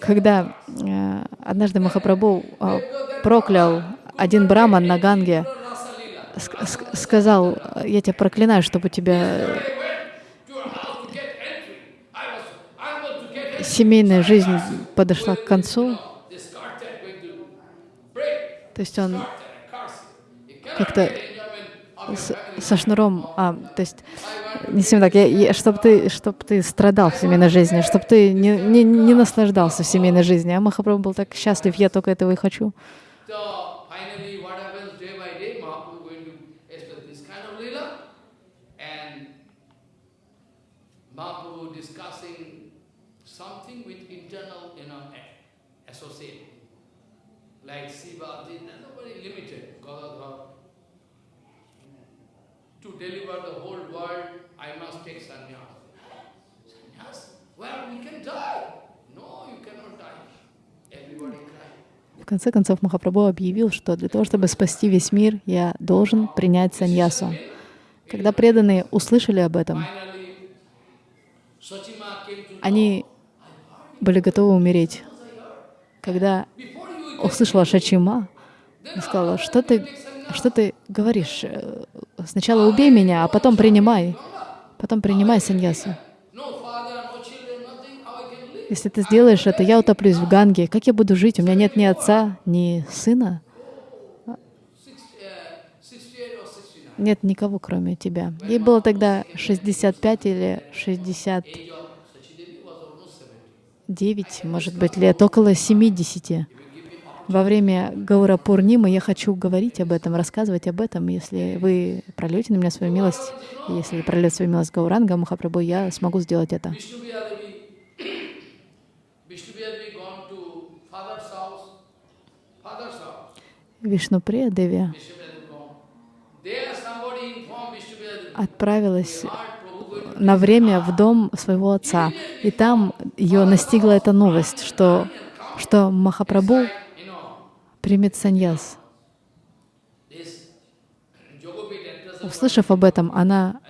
Когда э, однажды Махапрабху э, проклял один браман на Ганге, сказал, я тебя проклинаю, чтобы у тебя семейная жизнь подошла к концу. То есть он как-то со шнуром, а, то есть, не совсем так, я, я, чтобы ты, чтоб ты страдал в семейной жизни, чтобы ты не, не, не наслаждался в семейной жизни. А Махапрабху был так счастлив, я только этого и хочу. like Siva, that's very limited. Gadadhar, to deliver the whole world, I must take sannyas. Sannyas? Well, we can die. No, you cannot die. Everybody cried. В конце концов, Махапрабху объявил, что для того, чтобы спасти весь мир, я должен принять саньясу. Когда преданные услышали об этом, они были готовы умереть. Когда услышала Шачима, сказала, что ты что ты говоришь? Э, сначала убей меня, а потом принимай. Потом принимай саньясу. Если ты сделаешь это, я утоплюсь в Ганге. Как я буду жить? У меня нет ни отца, ни сына. Нет никого, кроме тебя. Ей было тогда 65 или 69, может быть, лет, около 70. Во время Гаура Пурнимы я хочу говорить об этом, рассказывать об этом. Если вы прольете на меня свою милость, если прольет свою милость Гауранга Махапрабху, я смогу сделать это. Вишнуприя Деви отправилась на время в дом своего отца. И там ее настигла эта новость, что, что Махапрабху примет саньяс. Услышав об этом, она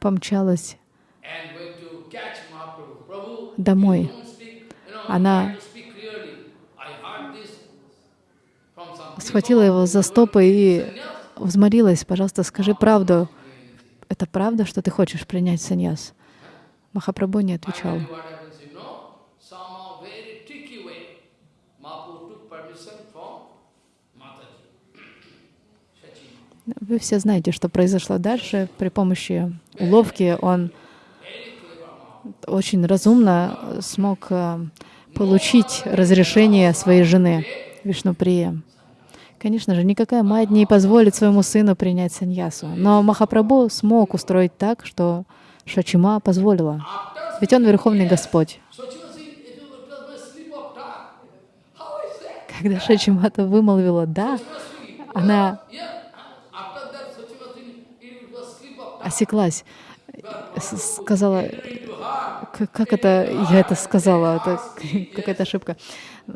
помчалась домой. Она схватила его за стопы и взмолилась, пожалуйста, скажи правду. Это правда, что ты хочешь принять саньяс? Махапрабху не отвечал. Вы все знаете, что произошло дальше. При помощи уловки он очень разумно смог э, получить разрешение своей жены Вишнуприя. Конечно же, никакая мать не позволит своему сыну принять саньясу. Но Махапрабху смог устроить так, что Шачима позволила. Ведь он Верховный Господь. Когда Шачимата вымолвила «да», она осеклась, сказала, как это я это сказала, это какая-то ошибка.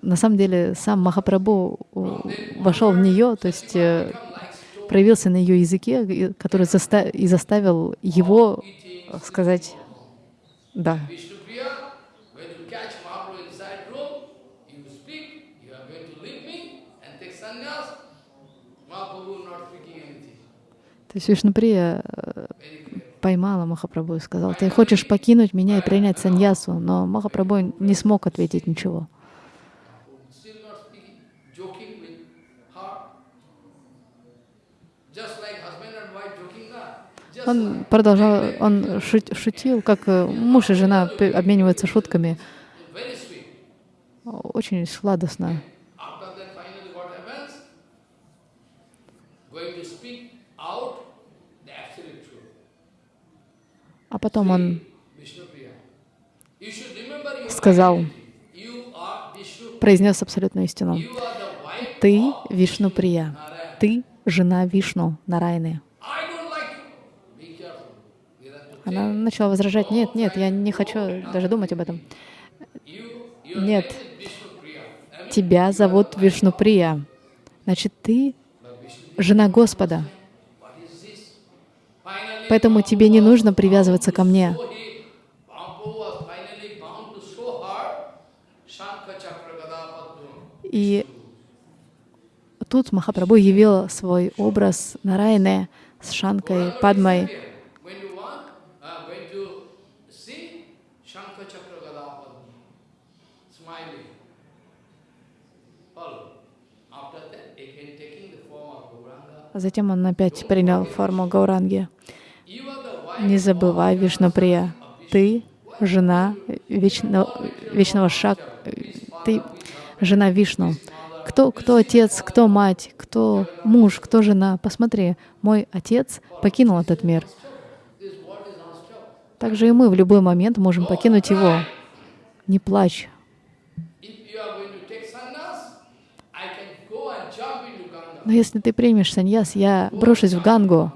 На самом деле сам Махапрабху вошел в нее, то есть э, проявился на ее языке, который заста и заставил его сказать «да». То есть Вишнуприя э, поймала Махапрабху и сказала, ты хочешь покинуть меня и принять саньясу, но Махапрабху не смог ответить ничего. Он продолжал, он шутил, как э, муж и жена обмениваются шутками. Очень сладостно. А потом он сказал, произнес абсолютную истину. Ты Вишну Прия, ты жена Вишну Нарайны. Она начала возражать, нет, нет, я не хочу даже думать об этом. Нет, тебя зовут Вишнуприя. Значит, ты жена Господа. Поэтому тебе не нужно привязываться ко мне. И тут Махапрабху явил свой образ Нарайны с Шанкой, Падмой. Затем он опять принял форму Гауранги. Не забывай, Вишнуприя, ты жена вечно, вечного шаг, ты жена Вишну. Кто, кто отец, кто мать, кто муж, кто жена. Посмотри, мой отец покинул этот мир. Также и мы в любой момент можем покинуть его. Не плачь. Но если ты примешь саньяс, я брошусь в Гангу,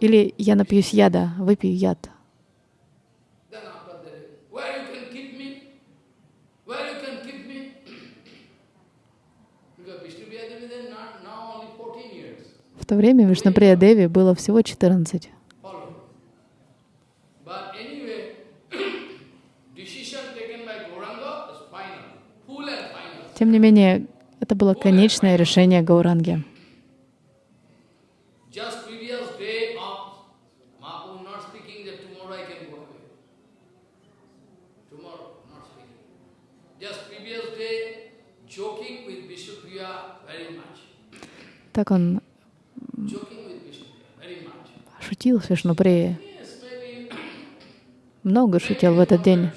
или я напьюсь яда, выпью яд. В то время Вишнаприя Деви было всего 14. Тем не менее, это было конечное решение Гауранги. Так он шутил с Вишнуприей. Много шутил в этот день.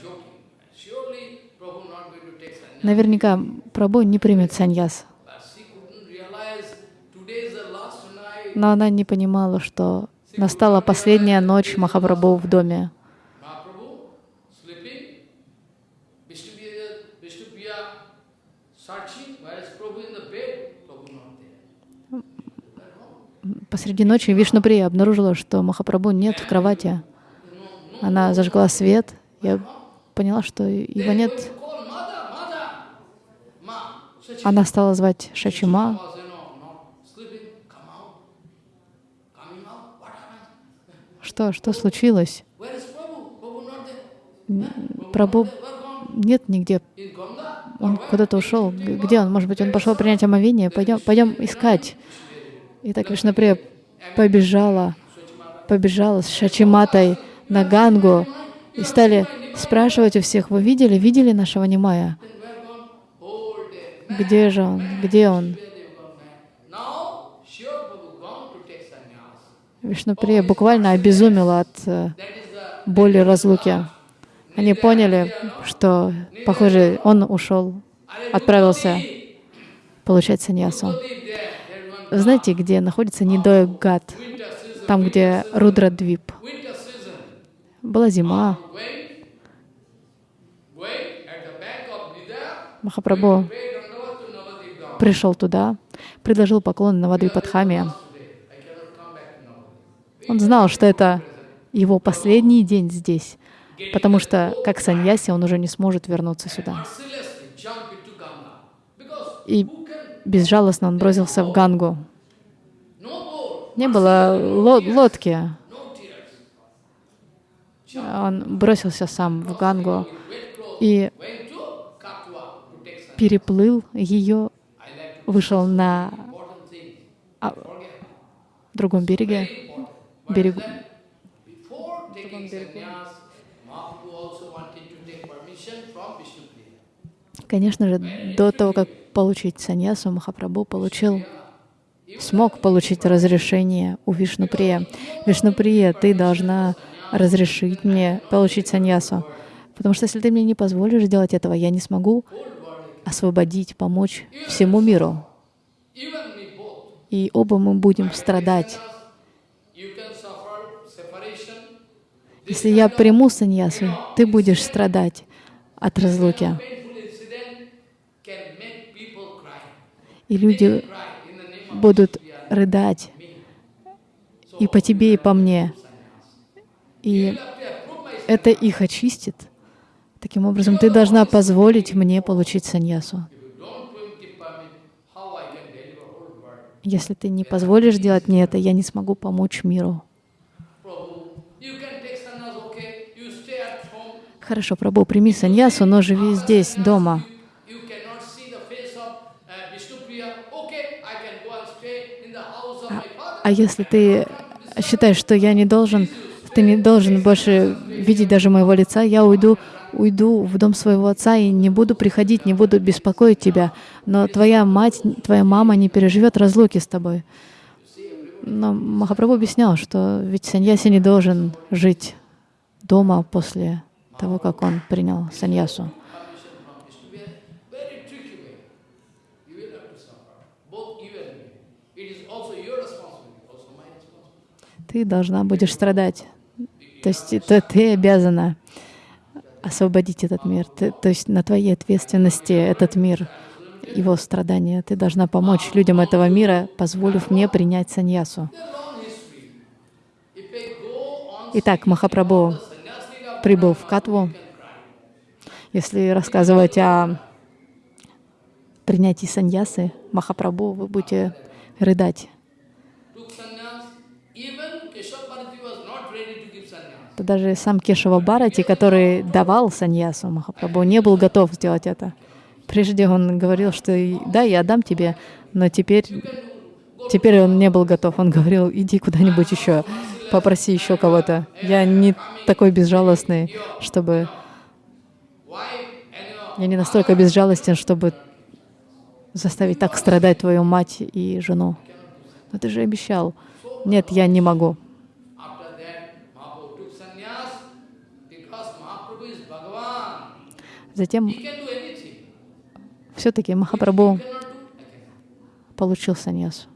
Наверняка Прабhu не примет саньяс. Но она не понимала, что настала последняя ночь Махапрабху в доме. Посреди ночи Вишнуприя обнаружила, что Махапрабху нет в кровати. Она зажгла свет. Я поняла, что его нет. Она стала звать Шачима. Что, что случилось? Прабу нет нигде. Он куда-то ушел. Где он? Может быть, он пошел принять омовение? Пойдем, пойдем искать. И так Вишнаприя побежала, побежала с Шачиматой на Гангу и стали спрашивать у всех, вы видели, видели нашего Нимая? Где же он? Где он? Вишнуприя буквально обезумела от э, боли разлуки. Они поняли, что, похоже, он ушел, отправился получать саньясу. Знаете, где находится Нидоя Гат? Там, где Рудрадвип. Была зима. Махапрабху пришел туда, предложил поклон Навадвипадхаме. Он знал, что это его последний день здесь, потому что, как саньяси, он уже не сможет вернуться сюда. И безжалостно он бросился в Гангу. Не было лодки. Он бросился сам в Гангу и переплыл ее, вышел на а, другом береге, берегу, Конечно же, до того, как получить саньясу, Махапрабху получил, смог получить разрешение у Вишнуприя. Вишнуприя, ты должна разрешить мне получить саньясу. Потому что если ты мне не позволишь сделать этого, я не смогу освободить, помочь всему миру. И оба мы будем страдать. Если я приму саньясу, ты будешь страдать от разлуки. И люди будут рыдать и по тебе, и по мне. И это их очистит. Таким образом, ты должна позволить мне получить саньясу. Если ты не позволишь делать мне это, я не смогу помочь миру. Хорошо, Прабhu, прими саньясу, но живи здесь, дома. А, если ты считаешь, что я не должен, ты не должен больше видеть даже моего лица, я уйду, уйду в дом своего отца и не буду приходить, не буду беспокоить тебя. Но твоя мать, твоя мама не переживет разлуки с тобой. Но Махапрабху объяснял, что ведь саньяси не должен жить дома после того, как он принял саньясу. Ты должна будешь страдать. То есть это ты обязана освободить этот мир. Ты, то есть на твоей ответственности этот мир, его страдания. Ты должна помочь людям этого мира, позволив мне принять саньясу. Итак, Махапрабху прибыл в Катву. Если рассказывать о принятии саньясы Махапрабху, вы будете рыдать. Даже сам Кешава Барати, который давал саньясу Махапрабху, не был готов сделать это. Прежде он говорил, что да, я дам тебе, но теперь, теперь он не был готов. Он говорил, иди куда-нибудь еще попроси еще кого-то. Я не такой безжалостный, чтобы... Я не настолько безжалостен, чтобы заставить так страдать твою мать и жену. Но ты же обещал. Нет, я не могу. Затем все-таки Махапрабху получил саньясу,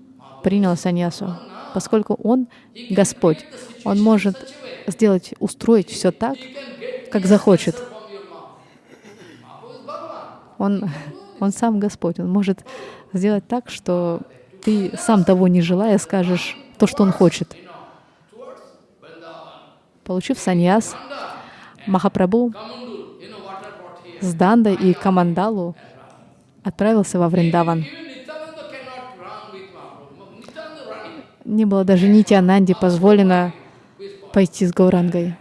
принял саньясу, поскольку он Господь. Он может сделать, устроить все так, как захочет. Он, он сам Господь. Он может сделать так, что ты сам того не желая скажешь то, что он хочет. Получив саньяс, Махапрабху с Дандой и Камандалу отправился во Вриндаван. Не было даже Нити Ананди позволено пойти с Гаурангой.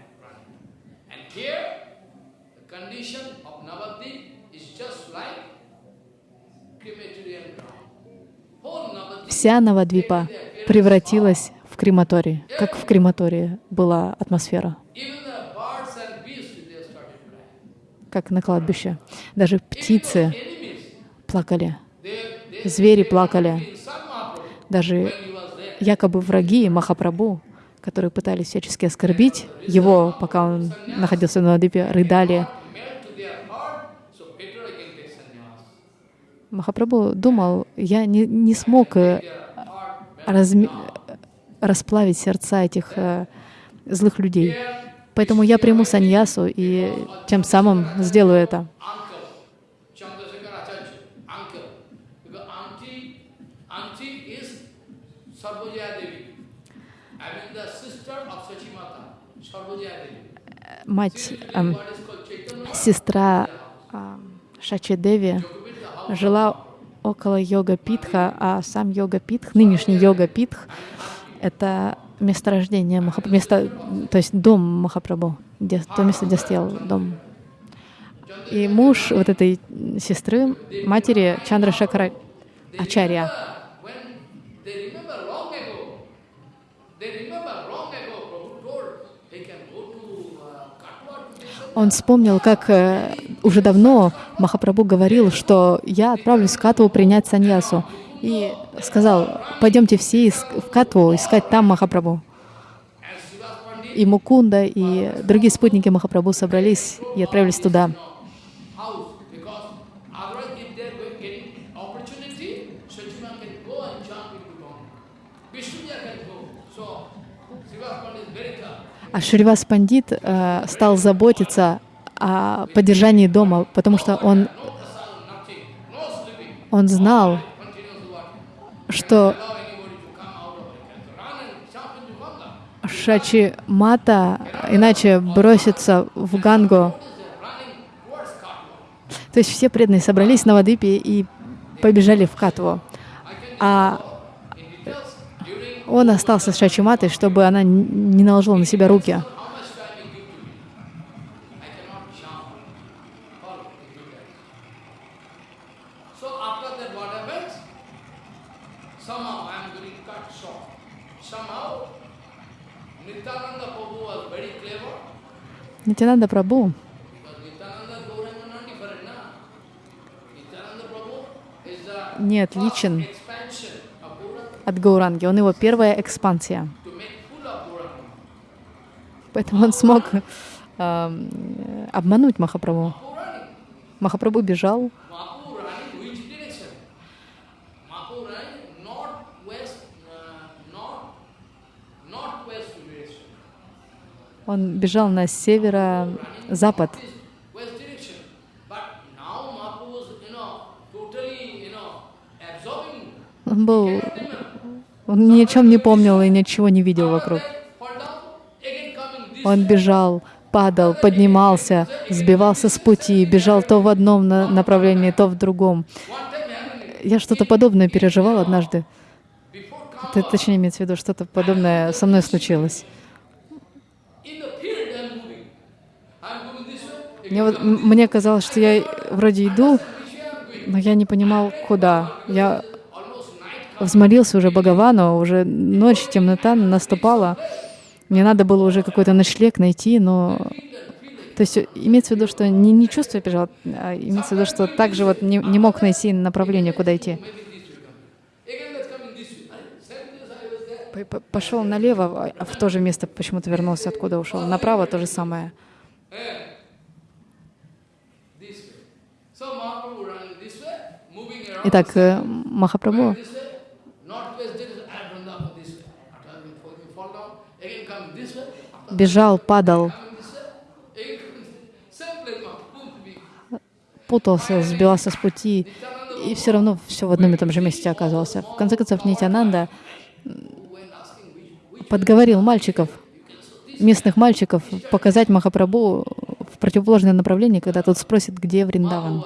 Вся Навадвипа превратилась в крематорий, как в крематории была атмосфера, как на кладбище. Даже птицы плакали, звери плакали, даже якобы враги Махапрабху, которые пытались всячески оскорбить его, пока он находился на Надипе, рыдали. Махапрабху думал, я не, не смог э, разми расплавить сердца этих э, злых людей. Поэтому я приму саньясу и тем самым сделаю это. Мать, э, сестра э, Шачи жила около йога Питха, а сам йога Питх, нынешний йога Питх, это месторождение Махапрабху, место, то есть дом Махапрабху, где, то место, где стоял дом. И муж вот этой сестры, матери Чандра Шакара Ачарья, он вспомнил, как э, уже давно Махапрабху говорил, что я отправлюсь в Катву принять саньясу. И сказал, пойдемте все в Катву искать там Махапрабху. И Мукунда, и другие спутники Махапрабху собрались и отправились туда. А Шривас Пандит э, стал заботиться о поддержании дома, потому что он, он знал, что Шачи Мата иначе бросится в Гангу. То есть все преданные собрались на Вадипе и побежали в Катву. А он остался с Шачиматой, чтобы она не наложила на себя руки. Нитянанда Прабhu не отличен от Гауранги. Он его первая экспансия. Поэтому он смог э, обмануть Махапрабху. Махапрабху бежал. Он бежал на северо-запад. Он был он ни о чем не помнил и ничего не видел вокруг. Он бежал, падал, поднимался, сбивался с пути, бежал то в одном направлении, то в другом. Я что-то подобное переживал однажды. Это, точнее, имеется в виду, что-то подобное со мной случилось. Мне, мне казалось, что я вроде иду, но я не понимал, куда. Я взмолился уже Бхагавану, уже ночь, темнота наступала. Мне надо было уже какой-то ночлег найти, но... То есть имеется в виду, что не, не чувствую бежал, а имеется в виду, что также вот не, не мог найти направление, куда идти. Пошел налево, а в то же место почему-то вернулся, откуда ушел. Направо то же самое. Итак, э, Махапрабху This way, northwest, there is ah, Vrindavan this way. After having fall- you fall down, again come this way. After бежал, падал, coming this way, again come this way. Same place, Mahaprabhu. путался, сбивался с пути, и все равно все в одном и том же месте оказывался. В конце концов, Нитянанда подговорил мальчиков, местных мальчиков, показать Махапрабху в противоположное направление, когда тот спросит, где Вриндаван.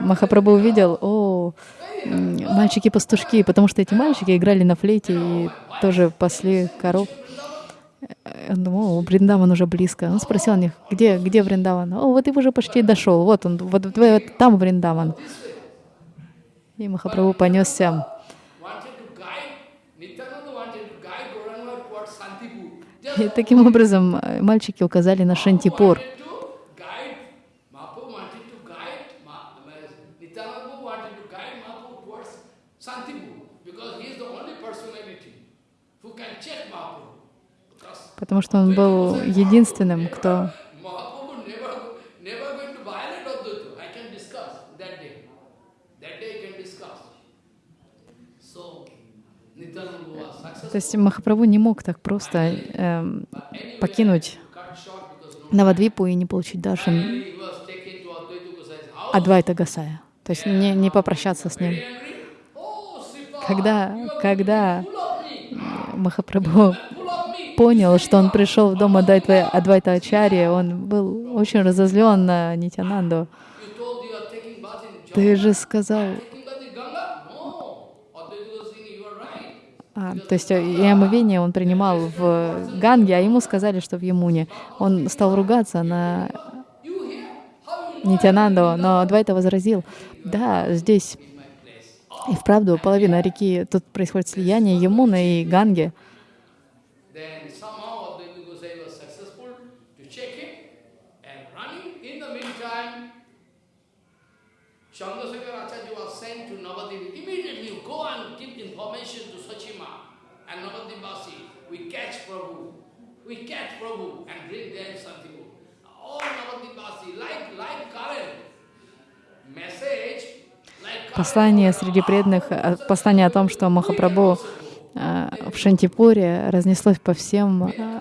Махапрабху увидел, о, мальчики-пастушки, потому что эти мальчики играли на флейте и тоже пасли коров. Э, Он думал, о, Бриндаван уже близко. Он спросил у них, где, где Вриндаван? О, вот и уже почти дошел, вот он, вот, вот, вот там Вриндаван. И Махапрабху понесся. И таким образом э, мальчики указали на Шантипур. wanted to guide, Mahaprabhu wanted to guide, Ma- Ma- Nityananda wanted to guide Mahaprabhu towards Santipur, because he is the only personality who can check Mahaprabhu. Because Потому что он был единственным, кто То есть Махапрабху не мог так просто эм, покинуть Навадвипу и не получить house. Адвайта Гасая. То есть не, не попрощаться с ним. Oh, Когда, когда full понял, что он пришел в дом Адвайта, Адвайта Ачарьи, он был очень разозлен на Нитянанду. Ты же сказал. А, то есть э, и омовение он принимал в Ганге, а ему сказали, что в Ямуне. Он стал ругаться на Нитянанду, но Адвайта возразил, да, здесь и вправду половина реки, тут происходит слияние Ямуны и Ганги. Chandrasekhar Acharya was sent to Navadip. Immediately you go and give information to Sachima and Navadipvasi. We catch Prabhu. We catch Prabhu and bring them Santipur. All Navadipvasi, like, like current message. Послание среди преданных, э, послание о том, что Махапрабху э, в Шантипуре разнеслось по всем э,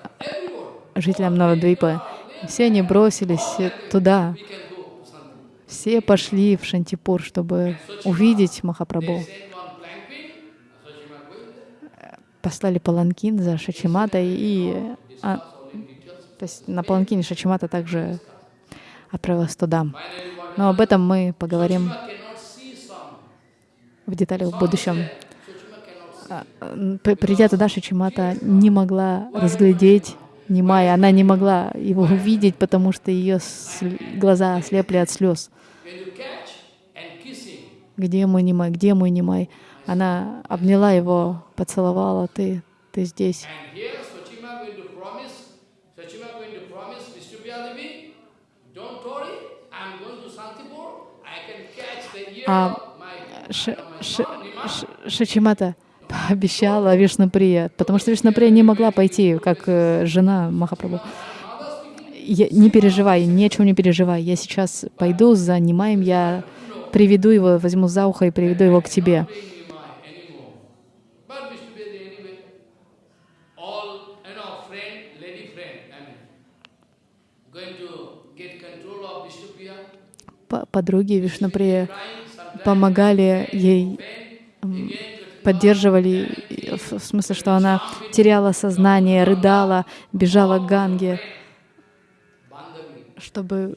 жителям Навадвипы. Все они бросились туда. We can go to Santipur. Все пошли в Шантипур, чтобы увидеть Махапрабху. Послали паланкин за Шачиматой и а, то есть на паланкине Шачимата также отправилась туда. Но об этом мы поговорим в деталях в будущем. А, Придя туда, Шачимата не могла разглядеть Нимая. Она не могла его увидеть, потому что ее глаза ослепли от слез. Где мой Нимай? Где мой Нимай? Она обняла его, поцеловала. Ты, ты здесь. А, Ш- Ш-. Ш- Шачимата пообещала Вишнуприя, потому что Вишнуприя не могла пойти, как э, жена Махапрабху. Я- не переживай, ни не переживай. Я сейчас пойду за Нимаем, я приведу его, возьму за ухо и приведу его к тебе. Подруги sometimes помогали ей, поддерживали, в смысле, что она теряла сознание, рыдала, бежала к Ганге, чтобы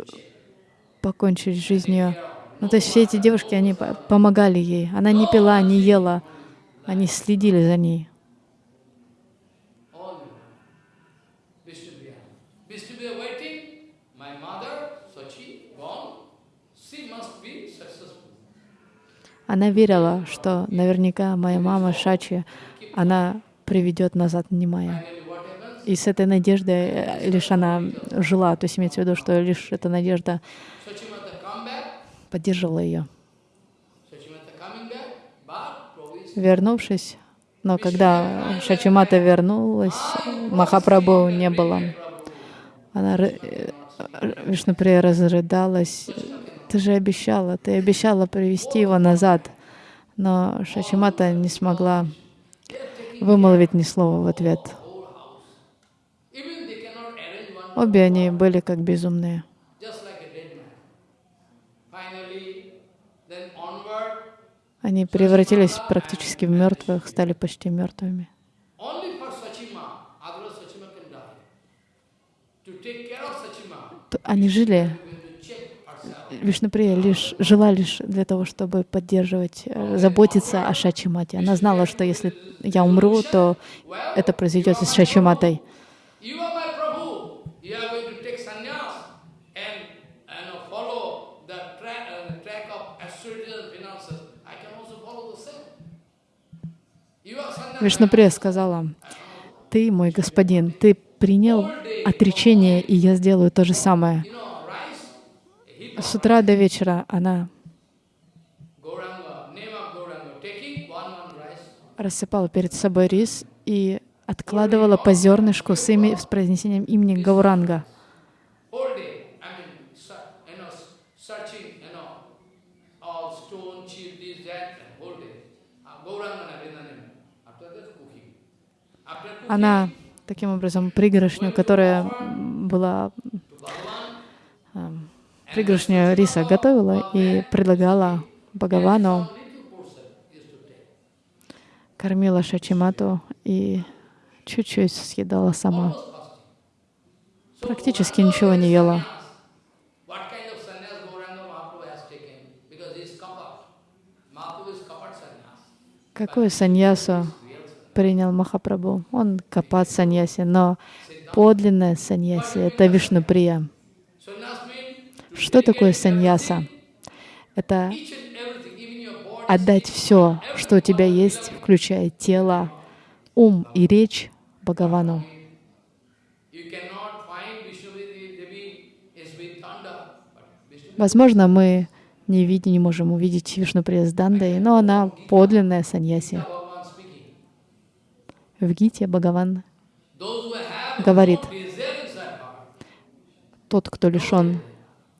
покончить с жизнью. Ну, то есть все эти девушки, они по- помогали ей. Она не пила, не ела. Они следили за ней. all Vishnupriya. Vishnupriya waiting, my mother, Sachi, gone, she must be successful. Она верила, что наверняка моя мама Шачи, она приведет назад Нимая. И с этой надеждой э, лишь она жила. То есть имеется в виду, что лишь эта надежда поддерживала ее. Вернувшись, Но когда Шачимата вернулась, Махапрабху не было. Она, э, Вишнуприя разрыдалась. Ты же обещала, ты обещала привести его назад. Но Шачимата не смогла вымолвить ни слова в ответ. Обе они были как безумные. Они превратились практически в мертвых, стали почти мертвыми. Они жили, Вишнуприя лишь жила лишь для того, чтобы поддерживать, э, заботиться о Шачимате. Она знала, что если я умру, то это произойдет с Шачиматой. Вишнуприя сказала, «Ты мой господин, ты принял отречение, и я сделаю то же самое». С утра до вечера она рассыпала перед собой рис и откладывала по зернышку с, ими, с произнесением имени Гауранга. Она таким образом пригоршню, которая была пригоршню риса готовила и предлагала Бхагавану, кормила Шачимату и чуть-чуть съедала сама. Практически ничего не ела. Какую саньясу принял Махапрабху. Он капат саньяси, но подлинное саньяси — это Вишнуприя. Что такое саньяса? Это отдать все, что у тебя есть, включая тело, ум и речь Бхагавану. Возможно, мы не видим, не можем увидеть Вишнуприя с Дандой, но она подлинная саньяси. В Гите Бхагаван говорит, тот, кто лишен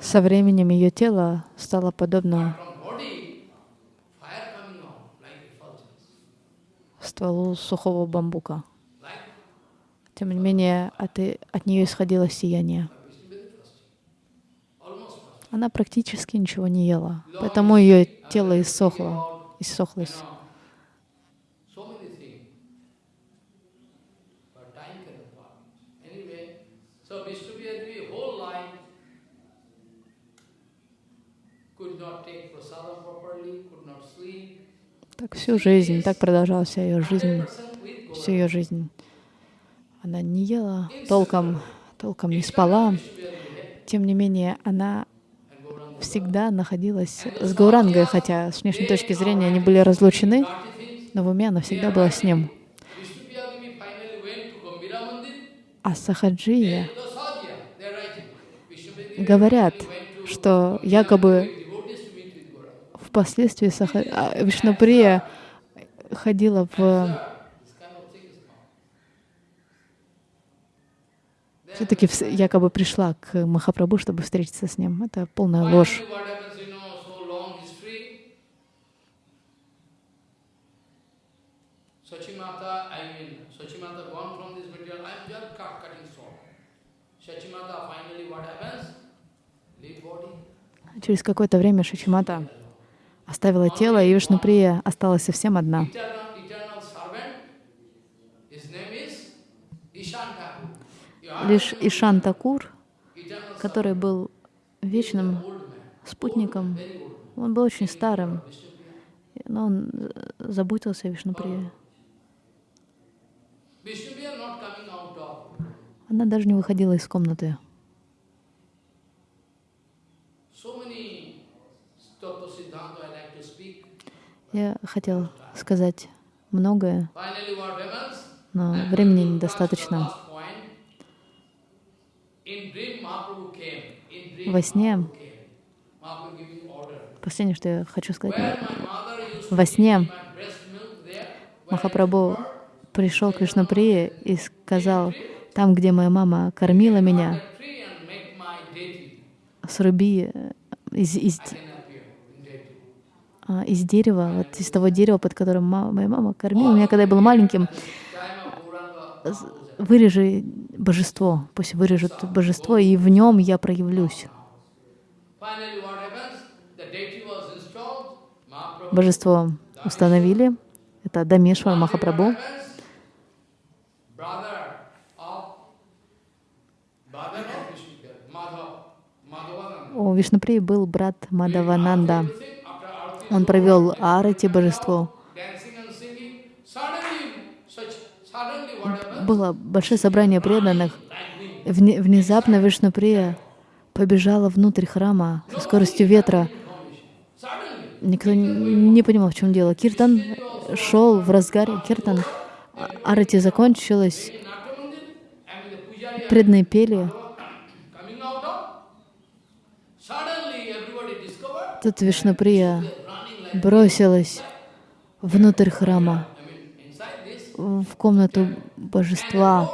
Со временем ее тело стало подобно стволу сухого бамбука. Тем не менее, от, от нее исходило сияние. Она практически ничего не ела, поэтому ее тело иссохло, иссохлось. Так всю жизнь, так продолжалась вся ее жизнь, всю ее жизнь. Она не ела толком, толком не спала. Тем не менее, она всегда находилась с Гаурангой, хотя с внешней точки зрения они были разлучены, но в уме она всегда была с ним. А Сахаджия говорят, что якобы впоследствии Саха... А, Вишнуприя ходила в... Все-таки якобы пришла к Махапрабху, чтобы встретиться с ним. Это полная ложь. Через какое-то время Шачимата оставила тело, и Вишнуприя осталась совсем одна. Лишь Ишан Такур, который был вечным спутником, он был очень старым, но он заботился о Вишнуприи. Она даже не выходила из комнаты. Я хотел сказать многое, но времени недостаточно. Во сне, последнее, что я хочу сказать, во сне Махапрабху пришел к Вишнуприе и сказал, там, где моя мама кормила меня, сруби э, из, из, из дерева, вот из того дерева, под которым мама, моя мама кормила меня, когда я был маленьким, вырежи божество, пусть вырежут божество, и в нем я проявлюсь. Божество установили, это Дамешвар Махапрабху. У Вишнуприи был брат Мадавананда. Он провел арати божеству. Было большое собрание преданных. Внезапно Вишнуприя побежала внутрь храма со скоростью ветра. Никто не понимал, в чем дело. Киртан шел в разгаре. Киртан арати закончилась. Преданные пели. Тут Вишнуприя бросилась внутрь храма, в комнату божества,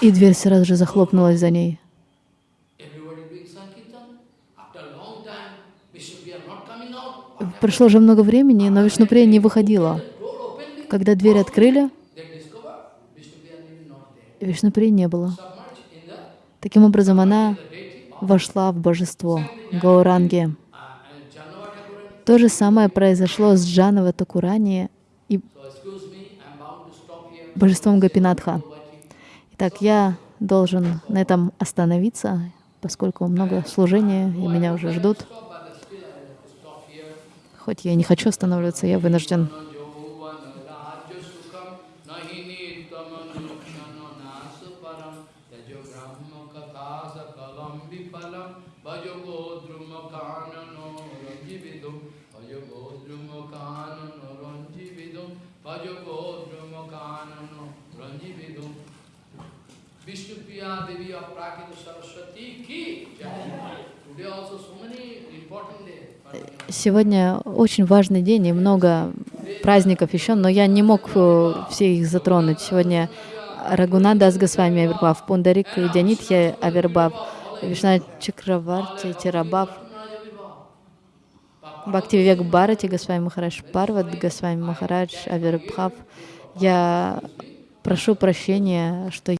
и дверь сразу же захлопнулась за ней. Прошло уже много времени, но Вишнуприя не выходила. Когда дверь открыли, Вишнуприи не было. Таким образом, она вошла в божество Гауранги. То же самое произошло с Джанова Такурани и божеством Гапинатха. Итак, я должен на этом остановиться, поскольку много служения, и меня уже ждут. Хоть я не хочу останавливаться, я вынужден. Сегодня очень важный день и много праздников еще, но я не мог э, все их затронуть. Сегодня Рагунадас Госвами Авербав, Пундарик Дянитхя Авербав, Вишна Чакраварти Тирабав, Бхакти Вивек Бхарати Госвами Махарадж Парват Госвами Махарадж Авербхав. Я прошу прощения, что